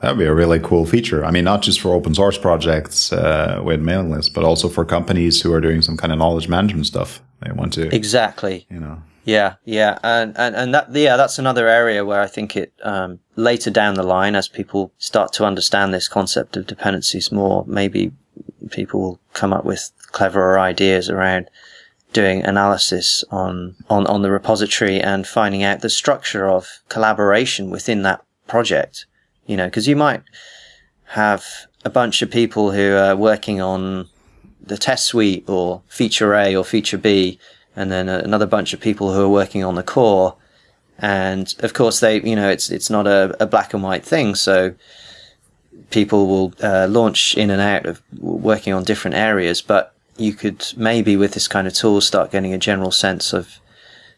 That'd be a really cool feature. I mean, not just for open source projects uh, with mailing lists, but also for companies who are doing some kind of knowledge management stuff. They want to exactly, you know. Yeah, yeah, and and and that yeah, that's another area where I think it um, later down the line, as people start to understand this concept of dependencies more, maybe people will come up with cleverer ideas around doing analysis on, on, on the repository and finding out the structure of collaboration within that project. You know, because you might have a bunch of people who are working on the test suite or feature A or feature B, and then another bunch of people who are working on the core. And of course, they, you know, it's, it's not a, a black and white thing. So people will uh, launch in and out of working on different areas, but you could maybe with this kind of tool start getting a general sense of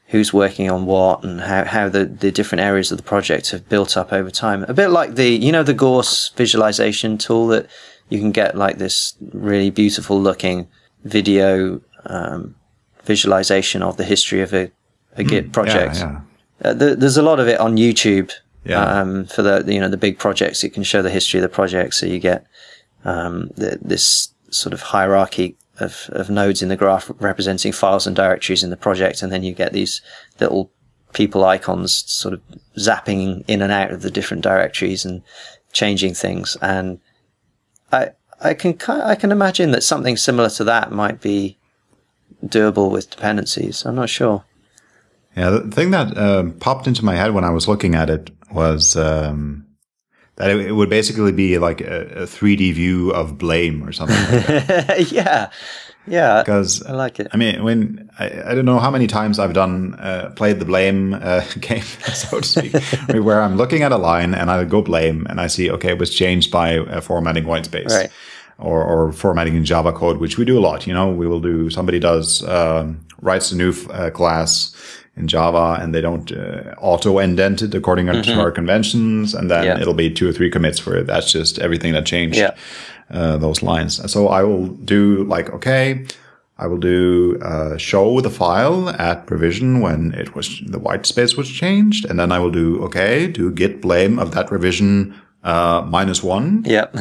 who's working on what and how, how the, the different areas of the project have built up over time. A bit like the, you know, the Gource visualization tool that you can get like this really beautiful looking video um, visualization of the history of a, a Git hmm. project. Yeah, yeah. Uh, the, there's a lot of it on YouTube yeah. Um, for the, you know, the big projects, it can show the history of the project. So you get, um, the, this sort of hierarchy of, of nodes in the graph representing files and directories in the project. And then you get these little people icons sort of zapping in and out of the different directories and changing things. And I, I can, I can imagine that something similar to that might be doable with dependencies. I'm not sure. Yeah, the thing that uh, popped into my head when I was looking at it was um, that it, it, would basically be like a, a, 3D view of blame or something. Like yeah, yeah. Because I like it. I mean, when I, I don't know how many times I've done uh, played the blame uh, game, so to speak, where I'm looking at a line and I go blame and I see okay, it was changed by uh, formatting whitespace. Right. Or, or formatting in Java code, which we do a lot. You know, we will do, somebody does, um, writes a new uh, class in Java and they don't uh, auto indent it according mm-hmm. to our conventions. And then yeah. it'll be two or three commits where that's just everything that changed yeah. uh, those lines. So I will do like, okay, I will do uh, show the file at revision when it was the white space was changed, and then I will do okay do git blame of that revision uh, minus one. Yep.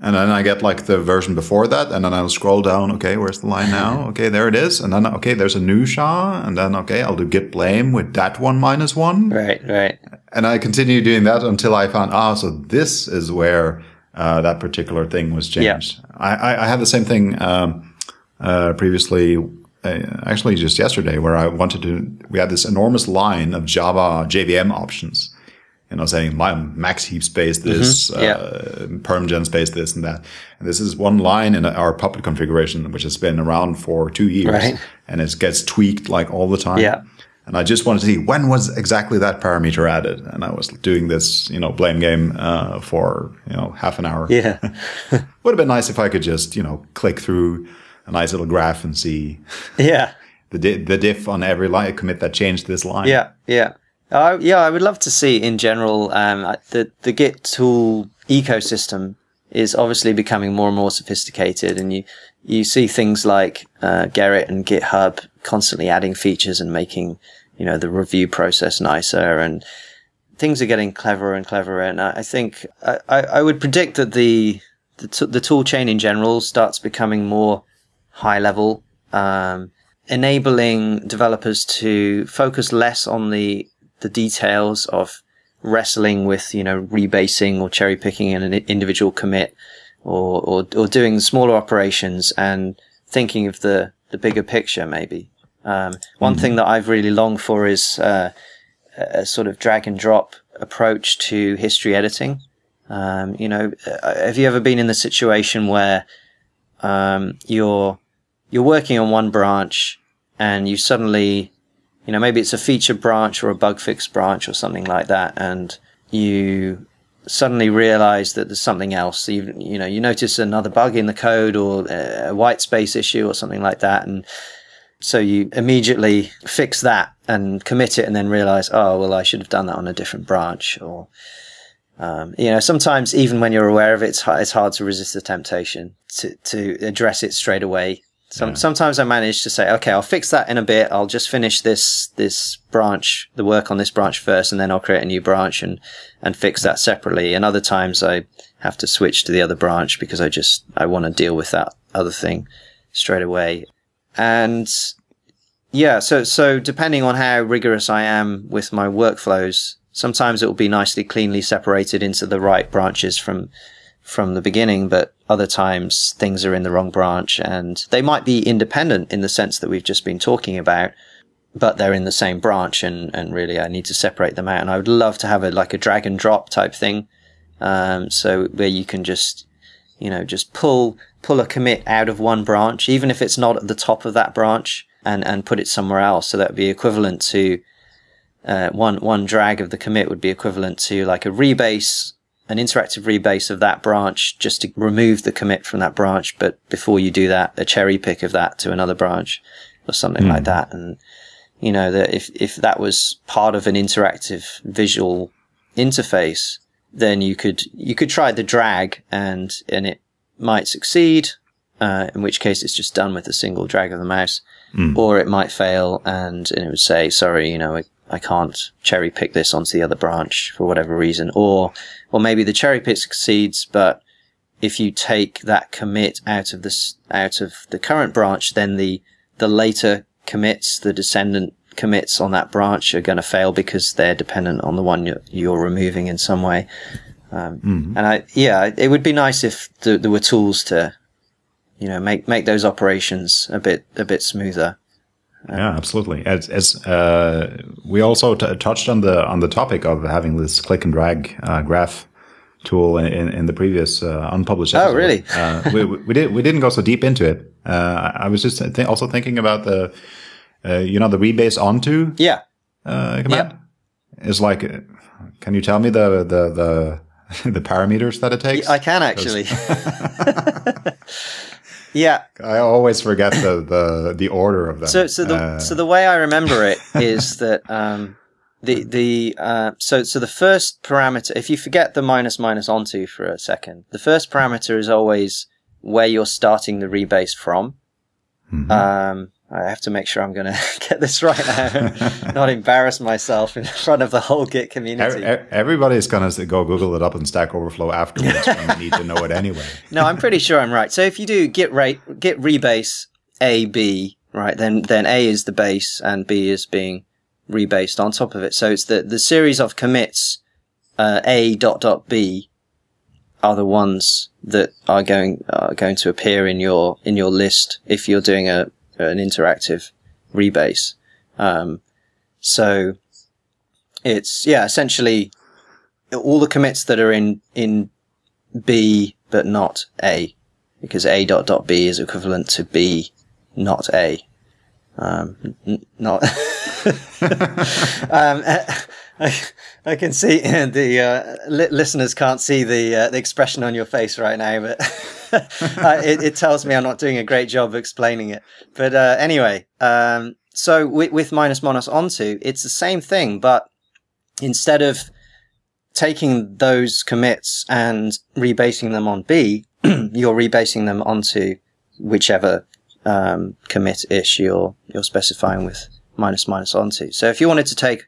and then I get like the version before that, and then I'll scroll down. Okay, where's the line now? Okay, there it is. And then okay, there's a new SHA, and then okay, I'll do git blame with that one minus one. Right, right. And I continue doing that until I found ah, so this is where uh, that particular thing was changed. Yeah. I, I, I had the same thing um, uh, previously. Uh, actually, just yesterday, where I wanted to, we had this enormous line of Java JVM options you know, saying my max heap space this, Mm-hmm. Yeah. uh, permgen space this and that. And this is one line in our public configuration, which has been around for two years Right. and it gets tweaked like all the time. Yeah. And I just wanted to see when was exactly that parameter added. And I was doing this, you know, blame game, uh, for, you know, half an hour. Yeah. Would have been nice if I could just, you know, click through a nice little graph and see yeah. the di- the diff on every line commit that changed this line. Yeah, yeah, uh, yeah. I would love to see in general um, the the Git tool ecosystem is obviously becoming more and more sophisticated, and you you see things like uh, Gerrit and GitHub constantly adding features and making you know the review process nicer, and things are getting cleverer and cleverer. And I, I think I, I I would predict that the the, t- the tool chain in general starts becoming more high level. Um, enabling developers to focus less on the the details of wrestling with you know rebasing or cherry picking an individual commit or, or or doing smaller operations and thinking of the the bigger picture maybe. Um, one thing that I've really longed for is uh, a a sort of drag and drop approach to history editing. Um, you know uh, have you ever been in the situation where um, you're you're working on one branch and you suddenly, you know, maybe it's a feature branch or a bug fix branch or something like that, and you suddenly realize that there's something else. You, you know, you notice another bug in the code or a white space issue or something like that, and so you immediately fix that and commit it, and then realize, oh well, I should have done that on a different branch, or um, you know, sometimes even when you're aware of it, it's, it's hard to resist the temptation to to address it straight away some, Yeah. Sometimes I manage to say, okay, I'll fix that in a bit. I'll just finish this this branch, the work on this branch first, and then I'll create a new branch and and fix that separately. And other times I have to switch to the other branch because I just I want to deal with that other thing straight away. And yeah, so so depending on how rigorous I am with my workflows, sometimes it will be nicely cleanly separated into the right branches from from the beginning, but other times things are in the wrong branch and they might be independent in the sense that we've just been talking about, but they're in the same branch and, and really I need to separate them out. And I would love to have a, like a drag and drop type thing. Um, so where you can just, you know, just pull, pull a commit out of one branch, even if it's not at the top of that branch and, and put it somewhere else. So that would be equivalent to, uh, one, one drag of the commit would be equivalent to like a rebase an interactive rebase of that branch just to remove the commit from that branch. But before you do that, a cherry pick of that to another branch or something like that. And, you know, that if, if that was part of an interactive visual interface, then you could, you could try the drag and, and it might succeed. Uh, in which case it's just done with a single drag of the mouse, or it might fail and, and it would say, sorry, you know, I, can't cherry pick this onto the other branch for whatever reason, or or maybe the cherry pick succeeds, but if you take that commit out of this out of the current branch, then the the later commits, the descendant commits on that branch are going to fail because they're dependent on the one you're, you're removing in some way. Um, And I, yeah, it would be nice if th- there were tools to, you know, make make those operations a bit a bit smoother. Yeah, absolutely. As, as uh, we also t- touched on the on the topic of having this click and drag uh, graph tool in, in, the previous uh, unpublished. Oh, really? uh, we, we did we didn't go so deep into it. Uh, I was just th- also thinking about the uh, you know the rebase onto Yeah. uh, command. Is like, can you tell me the the the the parameters that it takes? I can actually. yeah. I always forget the the the order of them. So, so the Uh, so the way I remember it is that um, the the uh, so so the first parameter. If you forget the minus minus onto for a second, the first parameter is always where you're starting the rebase from. Um, I have to make sure I'm going to get this right now, not embarrass myself in front of the whole Git community. Ev- ev- Everybody's gonna go Google it up in Stack Overflow afterwards when you need to know it anyway. No, I'm pretty sure I'm right. So if you do git rate, git rebase A, B, right, then, then A is the base and B is being rebased on top of it. So it's the, the series of commits, uh, A dot dot B are the ones that are going, are going to appear in your, in your list if you're doing a, an interactive rebase. Um, so it's, yeah, essentially, all the commits that are in in B but not A, because A dot dot B is equivalent to B not A. Um, n- not. um, I, I can see the uh, li- listeners can't see the uh, the expression on your face right now, but it, it, tells me I'm not doing a great job of explaining it. But uh, anyway, um, so with, with minus onto, it's the same thing, but instead of taking those commits and rebasing them on B, you're rebasing them onto whichever um, commit ish you're you're specifying with minus minus onto. So if you wanted to take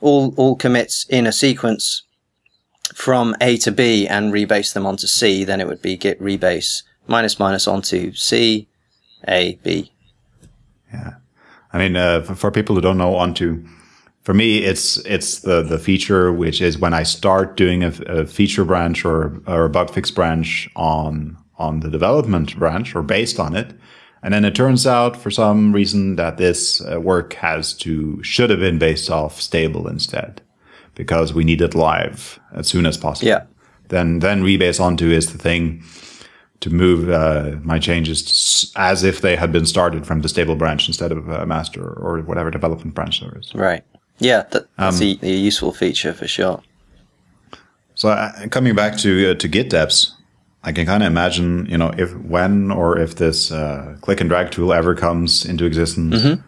all all commits in a sequence from A to B and rebase them onto C, then it would be git rebase minus minus onto C, A, B. Yeah. I mean, uh, for, for, people who don't know onto, for me, it's it's the the feature which is when I start doing a, a feature branch or or a bug fix branch on on the development branch or based on it, and then it turns out for some reason that this uh, work has to, should have been based off stable instead because we need it live as soon as possible. Yeah. Then, then rebase onto is the thing to move uh, my changes as if they had been started from the stable branch instead of a master or whatever development branch there is. Right. Yeah, that, that's um, a, a, useful feature for sure. So uh, coming back to uh, to Git deps, I can kind of imagine, you know, if when or if this uh, click and drag tool ever comes into existence, mm-hmm.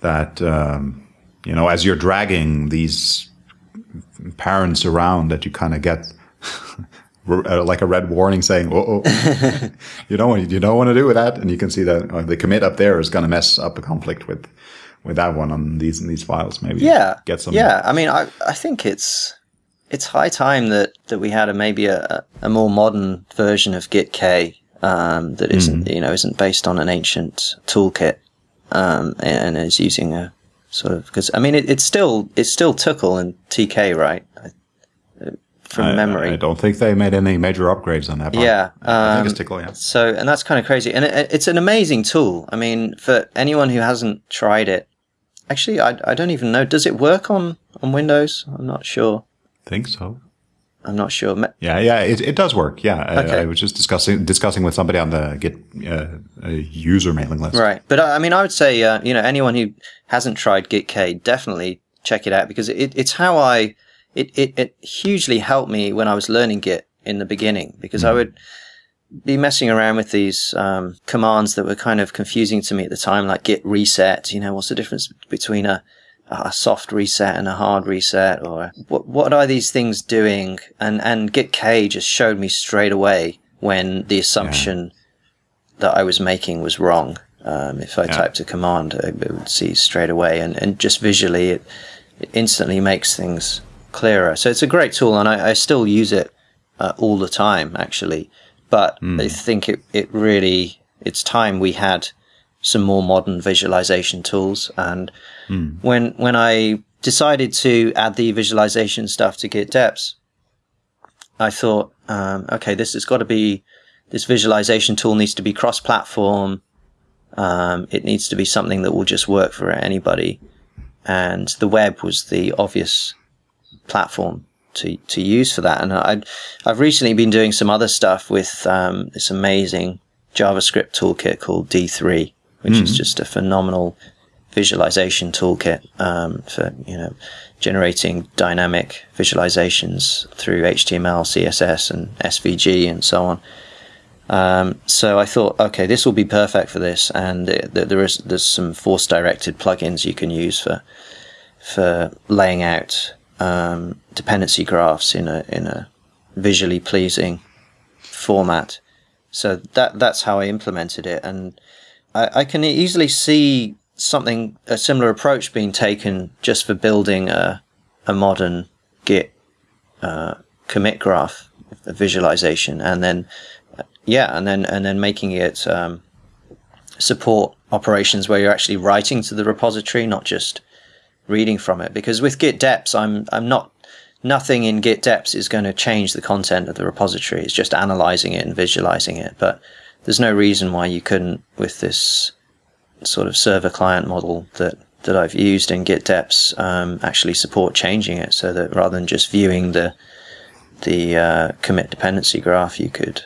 that um, you know, as you're dragging these parents around, that you kind of get uh, like a red warning saying, "Oh, you don't want you don't want to do with that," and you can see that uh, the commit up there is going to mess up a conflict with with that one on these these files. Maybe yeah, get some. Yeah, I mean, I I think it's it's high time that, that we had a maybe a, a more modern version of gitk um, that isn't mm. you know isn't based on an ancient toolkit um, and, and, is using a sort of because I mean it, it's still it's still Tcl and TK right from I, memory. I don't think they made any major upgrades on that. Part. Yeah, um, I think it's Tcl. Yeah. So and that's kind of crazy, and it, it's an amazing tool. I mean, for anyone who hasn't tried it, actually, I, I don't even know. Does it work on on Windows? I'm not sure think so. I'm not sure. Yeah, yeah, it, it does work. Yeah, okay. I, I, was just discussing discussing with somebody on the Git uh, user mailing list. Right, but I mean, I would say uh, you know anyone who hasn't tried gitk definitely check it out because it, it's how I it, it it hugely helped me when I was learning Git in the beginning because mm. I would be messing around with these um, commands that were kind of confusing to me at the time, like git reset. You know, what's the difference between a a soft reset and a hard reset or what, what are these things doing? And, and gitk just showed me straight away when the assumption yeah. that I was making was wrong. Um, if I yeah. typed a command, it would see straight away and, and just visually it, it instantly makes things clearer. So it's a great tool and I, I still use it uh, all the time actually. But mm. I think it, it really, it's time we had some more modern visualization tools. And mm. when when I decided to add the visualization stuff to Git Deps, I thought, um, okay, this has got to be this visualization tool needs to be cross-platform. Um, it needs to be something that will just work for anybody. And the web was the obvious platform to, to use for that. And I, I've recently been doing some other stuff with um, this amazing JavaScript toolkit called D3, which mm-hmm. is just a phenomenal visualization toolkit um, for you know generating dynamic visualizations through HTML, CSS, and SVG, and so on. Um, so I thought, okay, this will be perfect for this, and it, there is there's some force directed plugins you can use for for laying out um, dependency graphs in a in a visually pleasing format. So that that's how I implemented it, and I, I can easily see something a similar approach being taken just for building a a modern Git uh, commit graph visualization, and then yeah, and then and then making it um, support operations where you're actually writing to the repository, not just reading from it. Because with Git Deps, I'm I'm not nothing in Git Deps is going to change the content of the repository. It's just analyzing it and visualizing it, but there's no reason why you couldn't with this sort of server client model that that I've used in Git Deps um, actually support changing it, so that rather than just viewing the the uh, commit dependency graph, you could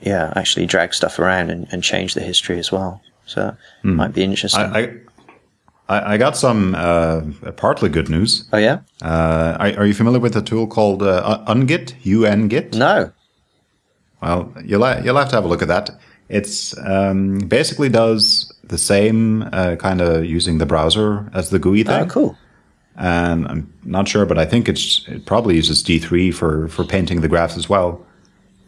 yeah actually drag stuff around and, and change the history as well. So mm. might be interesting. I, I, I got some uh, partly good news. Oh yeah. Uh, are, are, you familiar with a tool called uh, Ungit? Ungit? No. Well, you'll you'll have to have a look at that. It's um, basically does the same uh, kind of using the browser as the GUI thing. Oh, cool. And I'm not sure, but I think it's it probably uses D3 for for painting the graphs as well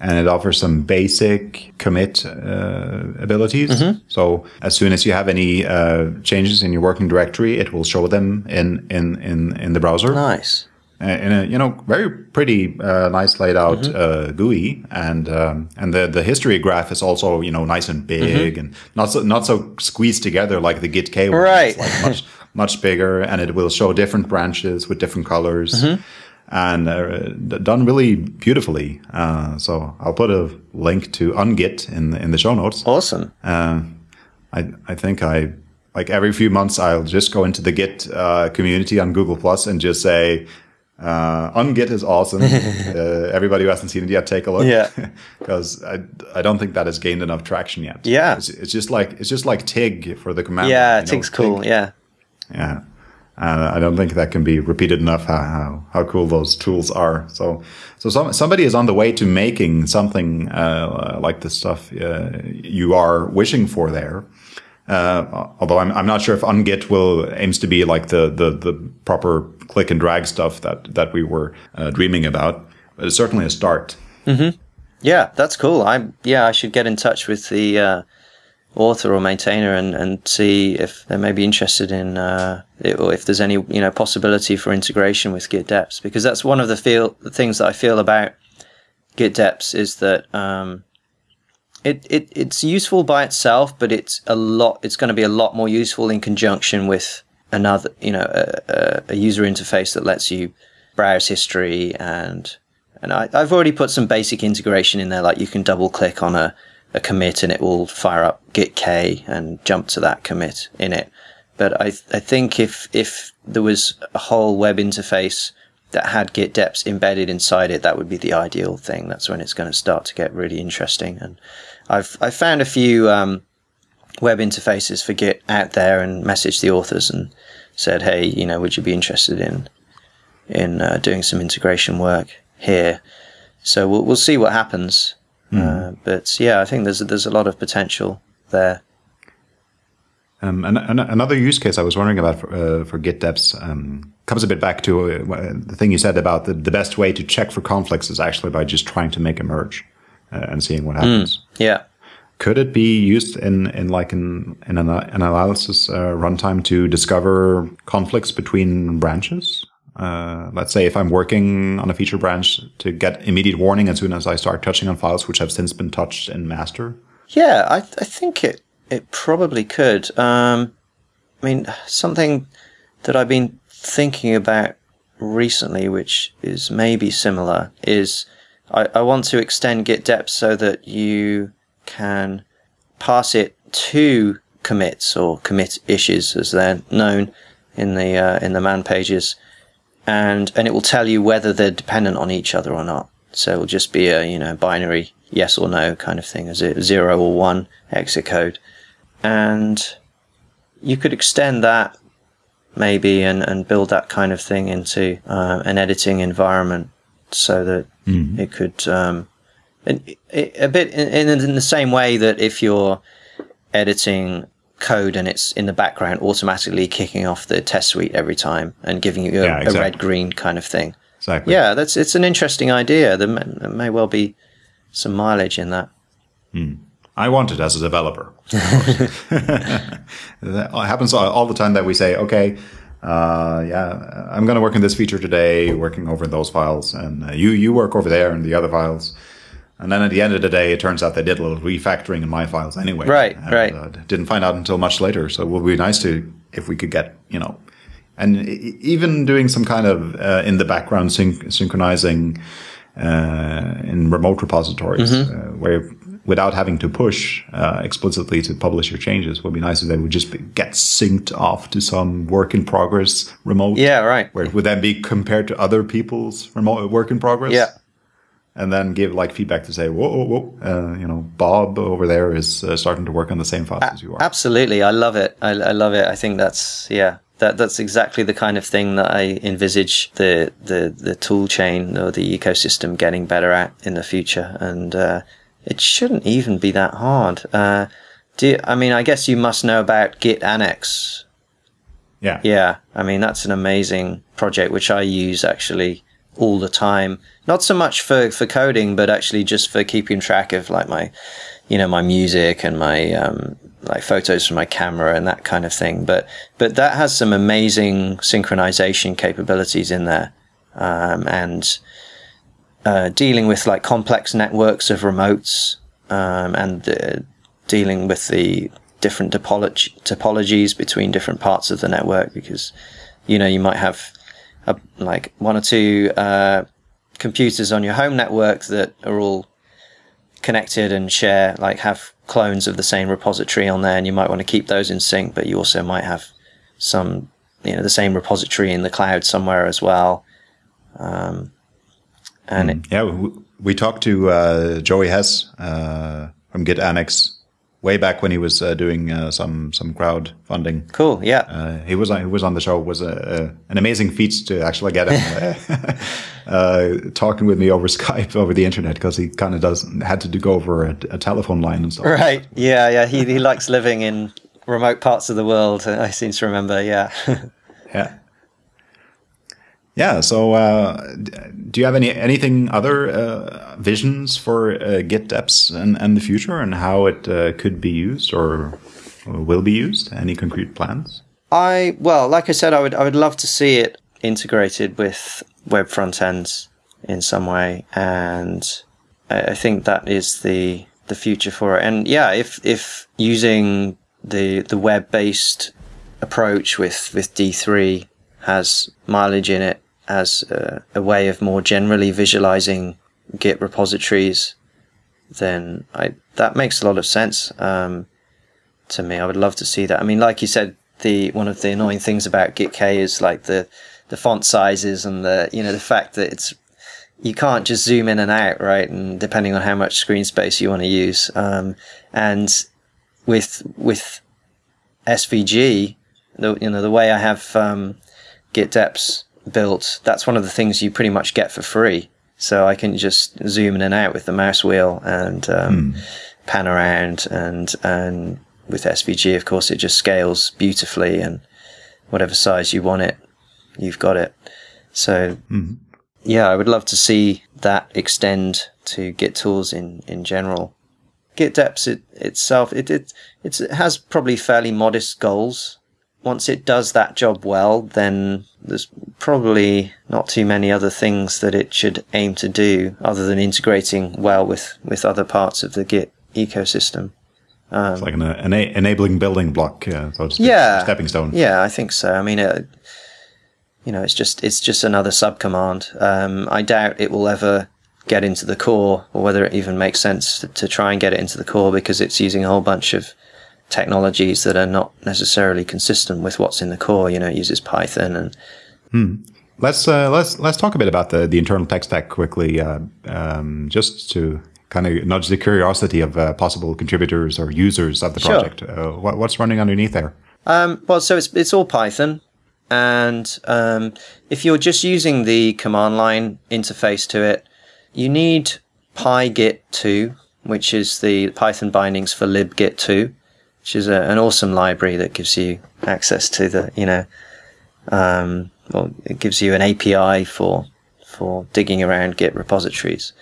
and it offers some basic commit uh, abilities. Mm-hmm. So as soon as you have any uh, changes in your working directory, it will show them in in in, in the browser. Nice. In a you know very pretty uh, nice laid out mm-hmm. Uh, GUI, and um, and the the history graph is also you know nice and big mm-hmm. and not so not so squeezed together like the gitk one. Right. It's like much much bigger, and it will show different branches with different colors. Mm-hmm and uh, done really beautifully. Uh, so I'll put a link to Ungit in the, in the show notes. Awesome. Uh, I I think I like every few months I'll just go into the Git uh, community on Google Plus and just say. Uh, Ungit is awesome. Uh, everybody who hasn't seen it yet, take a look. Yeah, because I, I don't think that has gained enough traction yet. Yeah, it's, it's just like it's just like Tig for the command. Yeah, Tig's cool. Tig. Yeah, yeah. And I don't think that can be repeated enough how, how, how cool those tools are. So, so some, somebody is on the way to making something uh, like the stuff uh, you are wishing for there. Uh, although I'm, I'm not sure if Ungit will aims to be like the, the, the proper click and drag stuff that, that we were uh, dreaming about, but it's certainly a start. Mm-hmm. Yeah, that's cool. I yeah, I should get in touch with the uh, author or maintainer and, and see if they may be interested in uh, it, or if there's any you know possibility for integration with Git Deps because that's one of the feel the things that I feel about Git Deps is that um, it, it it's useful by itself, but it's a lot. It's going to be a lot more useful in conjunction with another you know a, a user interface that lets you browse history and and I, I've already put some basic integration in there, like you can double click on a a commit and it will fire up gitk and jump to that commit in it. But I, I think if, if there was a whole web interface that had git deps embedded inside it, that would be the ideal thing. That's when it's going to start to get really interesting. And I've, i found a few, um, web interfaces for Git out there and messaged the authors and said, Hey, you know, would you be interested in, in, uh, doing some integration work here? So we'll, we'll see what happens. Mm. Uh, but yeah, I think there's there's a lot of potential there. Um, and, and, another use case I was wondering about for, uh, for Git Deps um, comes a bit back to uh, the thing you said about the, the best way to check for conflicts is actually by just trying to make a merge uh, and seeing what happens. Mm, yeah. Could it be used in, in like in, in an, an analysis uh, runtime to discover conflicts between branches? Uh, let's say if I'm working on a feature branch to get immediate warning as soon as I start touching on files which have since been touched in master? Yeah, I, I think it, it probably could. Um, I mean, something that I've been thinking about recently, which is maybe similar, is I, I want to extend Git Deps so that you can pass it to commits or commit-ishes as they're known in the uh, in the man pages and and it will tell you whether they're dependent on each other or not. So it'll just be a you know binary yes or no kind of thing, as it zero or one exit code, and you could extend that maybe and, and build that kind of thing into uh, an editing environment so that mm-hmm. it could um, a bit in, in the same way that if you're editing code and it's in the background automatically kicking off the test suite every time and giving you a, yeah, exactly. a red green kind of thing. Exactly. Yeah, that's it's an interesting idea. There may, there may well be some mileage in that. Hmm. I want it as a developer. it happens all the time that we say, okay, uh, yeah, I'm going to work on this feature today, working over those files, and uh, you you work over there in the other files. And then at the end of the day, it turns out they did a little refactoring in my files anyway. Right, and, right. Uh, didn't find out until much later. So it would be nice to, if we could get, you know, and even doing some kind of uh, in the background syn- synchronizing uh, in remote repositories, mm-hmm. Uh, where without having to push uh, explicitly to publish your changes would be nice if they would just be, get synced off to some work in progress remote. Yeah, right. Where it would then be compared to other people's remote work in progress. Yeah. And then give like feedback to say, whoa, whoa, whoa, uh, you know, Bob over there is uh, starting to work on the same files A- as you are. Absolutely, I love it. I, I love it. I think that's yeah, that that's exactly the kind of thing that I envisage the the the tool chain or the ecosystem getting better at in the future, and uh, it shouldn't even be that hard. Uh, do you, I mean I guess you must know about Git Annex. yeah. Yeah, I mean that's an amazing project which I use actually all the time. Not so much for for coding, but actually just for keeping track of like my, you know, my music and my um, like photos from my camera and that kind of thing. But but that has some amazing synchronization capabilities in there, um, and uh, dealing with like complex networks of remotes um, and uh, dealing with the different topology, topologies between different parts of the network because you know you might have a, like one or two uh, computers on your home network that are all connected and share like have clones of the same repository on there and you might want to keep those in sync but you also might have some you know the same repository in the cloud somewhere as well. Um, and it, Yeah, we, we talked to uh, Joey Hess uh, from Git Annex way back when he was uh, doing uh, some some crowdfunding. cool yeah Uh, he was on, he was on the show. It was a, a, an amazing feat to actually get him uh, uh, talking with me over Skype over the internet because he kind of does had to do go over a, a telephone line and stuff. right yeah yeah he, he likes living in remote parts of the world i seem to remember yeah Yeah. Yeah. So, uh, do you have any anything other uh, visions for uh, Git Deps and, and the future and how it uh, could be used or will be used? Any concrete plans? I well, like I said, I would I would love to see it integrated with web front ends in some way, and I, I think that is the the future for it. And yeah, if if using the the web based approach with with D three has mileage in it as a, a way of more generally visualizing Git repositories, then I that makes a lot of sense. Um, to me. I would love to see that. I mean, like you said, the one of the annoying things about GitK is like the the font sizes and the you know the fact that it's you can't just zoom in and out, right? And depending on how much screen space you want to use, um, and with with SVG, the you know the way I have um, Git Deps built, that's one of the things you pretty much get for free. So I can just zoom in and out with the mouse wheel and um, pan around and and with SVG, of course, it just scales beautifully and whatever size you want it, you've got it. So yeah, I would love to see that extend to Git tools in, in general. Git it, itself, it, it, it has probably fairly modest goals. Once it does that job well, then there's probably not too many other things that it should aim to do other than integrating well with, with other parts of the Git ecosystem. it's like an uh, ena- enabling building block, uh, so yeah stepping stone. yeah i think so i mean uh, you know it's just it's just another subcommand um, i doubt it will ever get into the core or whether it even makes sense to, to try and get it into the core because it's using a whole bunch of technologies that are not necessarily consistent with what's in the core you know it uses python and Let's uh, let's let's talk a bit about the, the internal tech stack quickly, uh, um, just to kind of nudge the curiosity of uh, possible contributors or users of the Sure. project. Uh, what, what's running underneath there? Um, well, so it's it's all Python, and um, if you're just using the command line interface to it, you need PyGit2, which is the Python bindings for libgit2, which is a, an awesome library that gives you access to the you know, um, well, it gives you an API for for digging around Git repositories.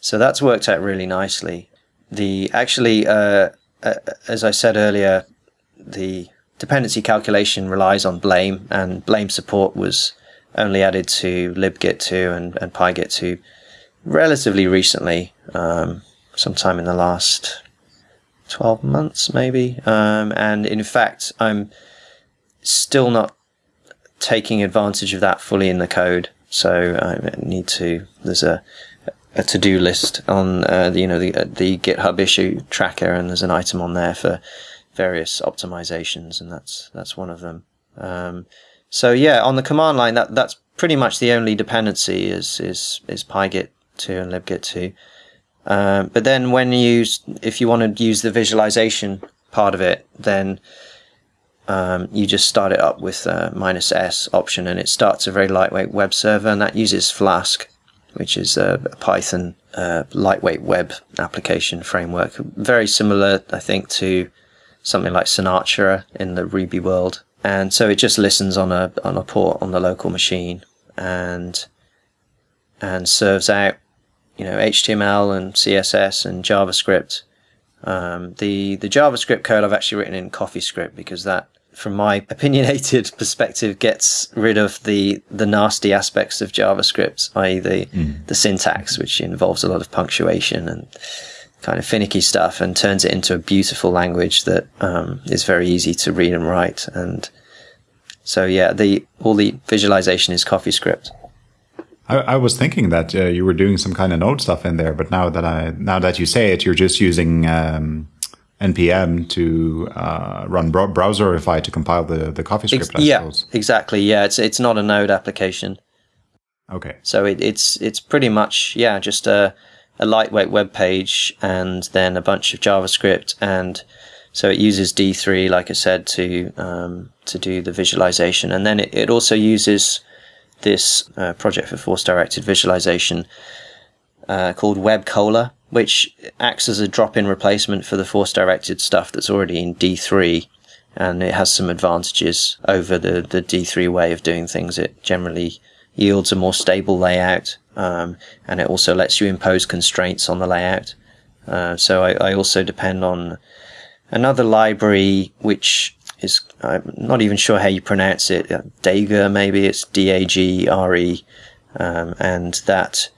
So that's worked out really nicely. The actually, uh, uh, as I said earlier, the dependency calculation relies on blame and blame support was only added to libgit2 and, and pygit2 relatively recently um, sometime in the last 12 months maybe um, and in fact i'm still not taking advantage of that fully in the code so i need to there's a a to do list on uh, the, you know the uh, the GitHub issue tracker, and there's an item on there for various optimizations, and that's that's one of them. Um, so yeah, on the command line, that that's pretty much the only dependency is is is pygit2 and libgit2. Um, but then when you if you want to use the visualization part of it, then um, you just start it up with a minus S option, and it starts a very lightweight web server, and that uses Flask, which is a Python uh, lightweight web application framework, very similar, I think, to something like Sinatra in the Ruby world. And so it just listens on a on a port on the local machine and and serves out, you know, HTML and CSS and JavaScript. Um, the the JavaScript code I've actually written in CoffeeScript because that, from my opinionated perspective, gets rid of the the nasty aspects of JavaScript, i.e. the mm. the syntax, which involves a lot of punctuation and kind of finicky stuff, and turns it into a beautiful language that um, is very easy to read and write and so yeah, the all the visualization is CoffeeScript. I, I was thinking that uh, you were doing some kind of node stuff in there, but now that I now that you say it, you're just using um, npm to uh, run browserify to compile the the CoffeeScript. Ex- yeah, suppose. exactly. Yeah, it's it's not a node application. Okay. So it, it's it's pretty much yeah just a a lightweight web page and then a bunch of JavaScript and so it uses D3, like I said, to um, to do the visualization, and then it, it also uses this uh, project for force directed visualization uh, called WebCola, which acts as a drop-in replacement for the force directed stuff that's already in D3, and it has some advantages over the the D3 way of doing things. It generally yields a more stable layout, um, and it also lets you impose constraints on the layout. Uh, so I, I also depend on another library which is I'm not even sure how you pronounce it. Uh, Dagre, maybe? It's D A G R E, um, and that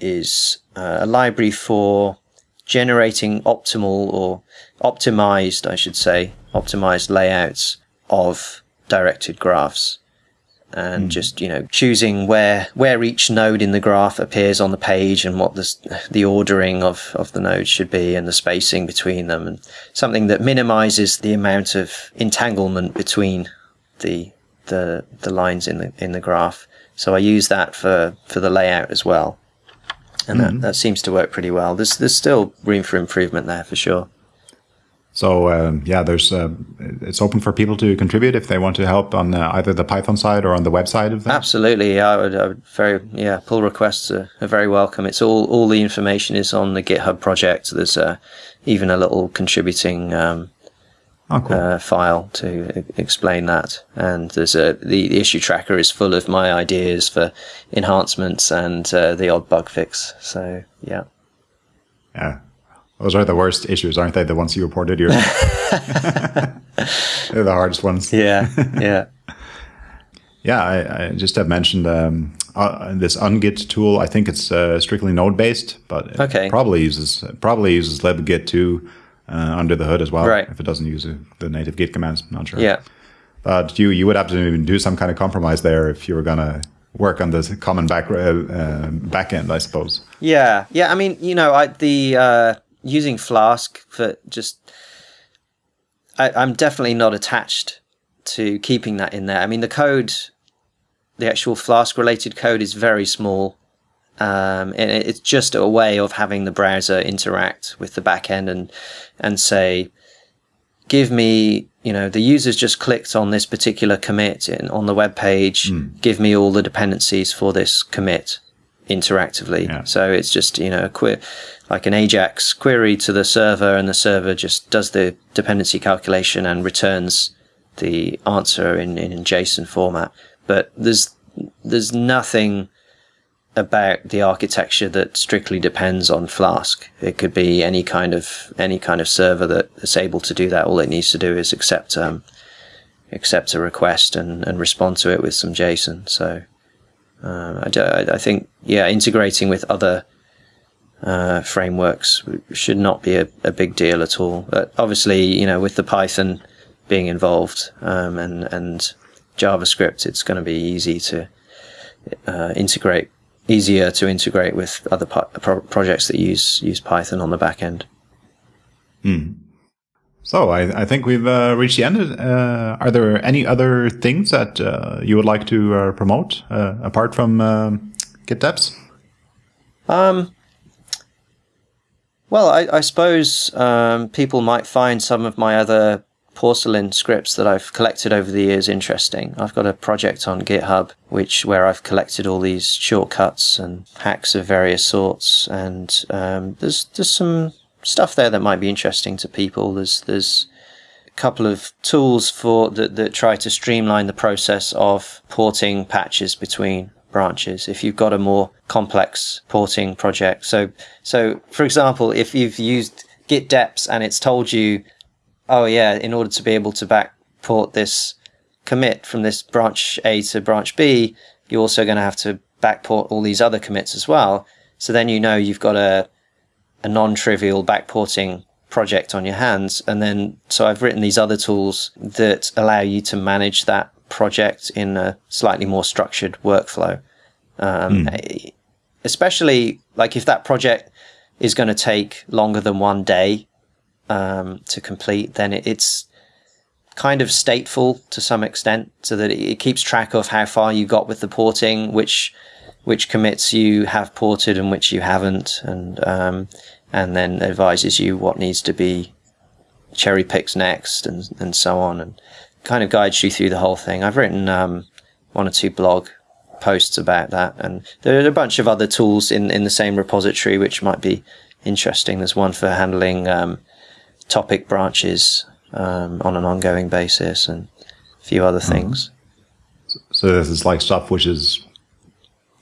is uh, a library for generating optimal or optimized, I should say, optimized layouts of directed graphs and mm. just you know choosing where where each node in the graph appears on the page and what the the ordering of of the nodes should be and the spacing between them and something that minimizes the amount of entanglement between the the the lines in the in the graph so I use that for for the layout as well and mm. that, hmm. that seems to work pretty well there's there's still room for improvement there for sure so um, yeah, there's uh, it's open for people to contribute if they want to help on uh, either the Python side or on the website of that. Absolutely, I would, I would very yeah pull requests are, are, very welcome. It's all all the information is on the GitHub project. There's uh, even a little contributing um, oh, cool. Uh, file to explain that, and there's a the, the, issue tracker is full of my ideas for enhancements and uh, the odd bug fix. So yeah. Yeah, those are the worst issues, aren't they? The ones you reported yourself. They're the hardest ones. Yeah, yeah. yeah, I, I, just have mentioned um, uh, this ungit tool. I think it's uh, strictly node based, but okay. probably uses probably uses libgit2 uh, under the hood as well. Right. If it doesn't use the native Git commands, I'm not sure. Yeah. But you you would have to do some kind of compromise there if you were gonna work on this common back uh, uh, backend, I suppose. Yeah, yeah. I mean, you know, I the uh, using Flask for just. I, I'm definitely not attached to keeping that in there. I mean, the code, the actual Flask related code is very small. Um, and it's just a way of having the browser interact with the backend and, and say, give me, you know, the user's just clicked on this particular commit in, on the web page. Mm. Give me all the dependencies for this commit interactively. Yeah. So it's just, you know, a like an Ajax query to the server and the server just does the dependency calculation and returns the answer in, in JSON format. But there's, there's nothing about the architecture that strictly depends on Flask. It could be any kind of, any kind of server that is able to do that. All it needs to do is accept, um, accept a request and, and respond to it with some JSON. So, uh, I, I think, yeah, integrating with other uh, frameworks should not be a, a, big deal at all. But obviously, you know, with the Python being involved um, and and JavaScript, it's going to be easy to uh, integrate easier to integrate with other pro- projects that use use Python on the back end. Hmm. So I, I, think we've uh, reached the end. Uh, are there any other things that uh, you would like to uh, promote uh, apart from um, Git? Um, well, I, I suppose um, people might find some of my other porcelain scripts that I've collected over the years interesting. I've got a project on GitHub which where I've collected all these shortcuts and hacks of various sorts, and um, there's there's some stuff there that might be interesting to people. There's there's a couple of tools for that that try to streamline the process of porting patches between branches if you've got a more complex porting project. So so for example, if you've used git deps and it's told you oh yeah, in order to be able to backport this commit from this branch A to branch B, you're also going to have to backport all these other commits as well. So then you know you've got a a non-trivial backporting project on your hands. And then so I've written these other tools that allow you to manage that project in a slightly more structured workflow. Um, mm. Especially like if that project is going to take longer than one day um, to complete, then it, it's kind of stateful to some extent, so that it, it, keeps track of how far you got with the porting, which which commits you have ported and which you haven't, and um, and then advises you what needs to be cherry picked next, and and so on, and kind of guides you through the whole thing. I've written um, one or two blog posts about that, and there are a bunch of other tools in in the same repository which might be interesting. There's one for handling um, topic branches um, on an ongoing basis and a few other mm-hmm. things. So this is like stuff which is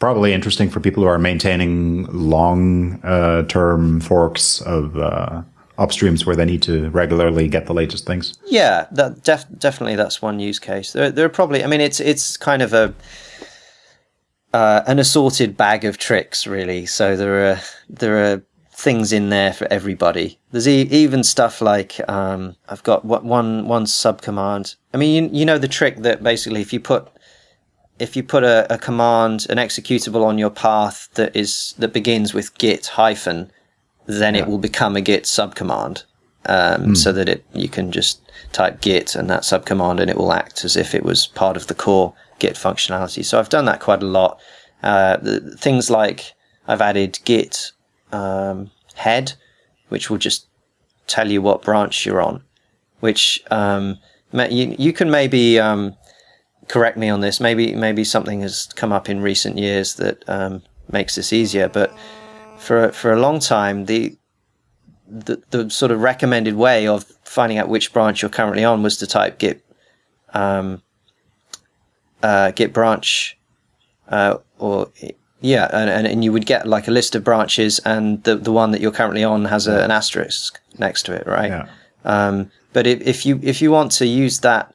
probably interesting for people who are maintaining long uh, term forks of uh, upstreams where they need to regularly get the latest things. Yeah, that def- definitely that's one use case. There, there are probably, I mean, it's it's kind of a uh, an assorted bag of tricks, really. So there are there are things in there for everybody. There's e- even stuff like um, I've got one one sub command. I mean, you, you, know the trick that basically if you put if you put a, a, command, an executable on your path that is that begins with git hyphen, then yeah. it will become a git subcommand, um, mm. so that it you can just type git and that subcommand and it will act as if it was part of the core git functionality. So I've done that quite a lot. Uh, things like I've added git um, head, which will just tell you what branch you're on. Which um, you you can maybe um, correct me on this. Maybe maybe something has come up in recent years that um, makes this easier. But for for a long time, the, the the sort of recommended way of finding out which branch you're currently on was to type git um, uh, git branch uh, or yeah, and, and, and you would get like a list of branches, and the the one that you're currently on has a, an asterisk next to it, right? Yeah. Um, but if, if you if you want to use that,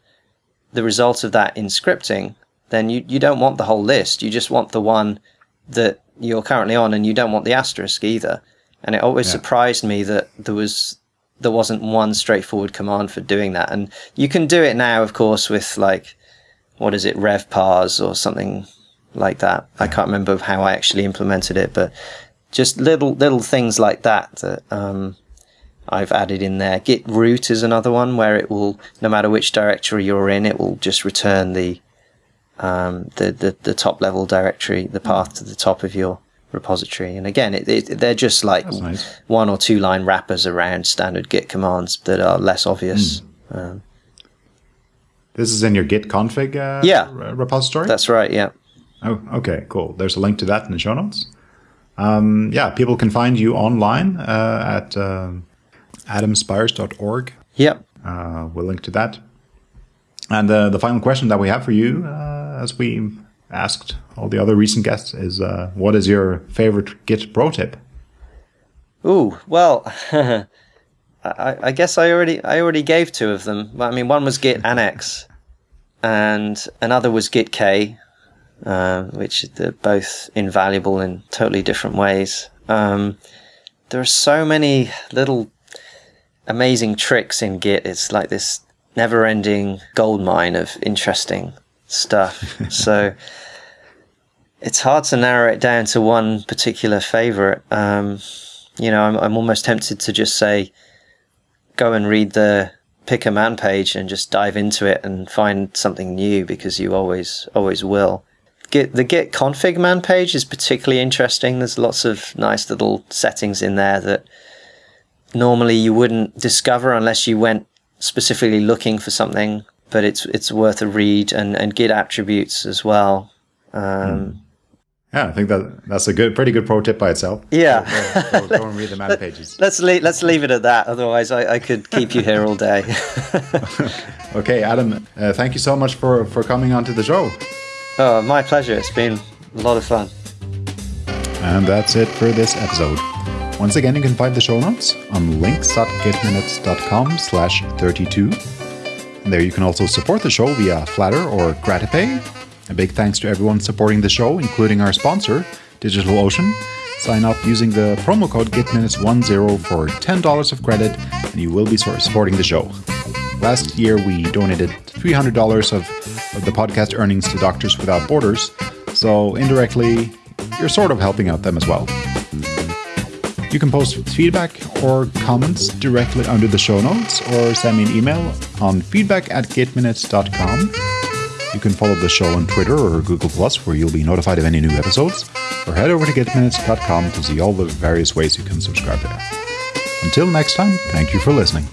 the result of that in scripting, then you, you don't want the whole list. You just want the one that you're currently on, and you don't want the asterisk either. And it always yeah. surprised me that there was there wasn't one straightforward command for doing that. And you can do it now, of course, with like what is it, revparse or something like that. I can't remember how I actually implemented it, but just little little things like that that um, I've added in there. Git root is another one where it will, no matter which directory you're in, it will just return the um, the, the, the top level directory, the path to the top of your repository. And again, it, it, they're just like nice. one or two line wrappers around standard Git commands that are less obvious. Mm. Um, this is in your Git config uh, yeah. repository? That's right, yeah. Oh, okay, cool. There's a link to that in the show notes. Um, yeah, people can find you online uh, at uh, adamspiers.org. Yep. Uh, we'll link to that. And uh, the final question that we have for you, uh, as we asked all the other recent guests, is uh, what is your favorite Git pro tip? Ooh, well, I, I, guess I already I already gave two of them. I mean, one was Git annex, and another was Git K, uh, which are both invaluable in totally different ways. Um, there are so many little amazing tricks in Git. It's like this never-ending gold mine of interesting stuff. so, it's hard to narrow it down to one particular favorite. Um, you know, I'm, I'm almost tempted to just say, go and read the pick a man page and just dive into it and find something new because you always, always will. Git, the git config man page is particularly interesting. There's lots of nice little settings in there that normally you wouldn't discover unless you went specifically looking for something, but it's, it's worth a read and, and git attributes as well. Um, mm. Yeah, I think that that's a good, pretty good pro tip by itself. Yeah, go, go, go and read the man pages. Let's leave, let's leave it at that. Otherwise, I, I could keep you here all day. okay, Adam, uh, thank you so much for for coming onto the show. Oh, my pleasure. It's been a lot of fun. And that's it for this episode. Once again, you can find the show notes on links.gitminutes.com slash 32. And there you can also support the show via Flattr or Gratipay a big thanks to everyone supporting the show, including our sponsor, DigitalOcean. Sign up using the promo code GitMinutes10 for $10 of credit, and you will be supporting the show. Last year, we donated $300 of, of the podcast earnings to Doctors Without Borders, so indirectly, you're sort of helping out them as well. You can post feedback or comments directly under the show notes or send me an email on feedback at gitminutes.com you can follow the show on Twitter or Google Plus, where you'll be notified of any new episodes, or head over to gitminutes.com to see all the various ways you can subscribe there. Until next time, thank you for listening.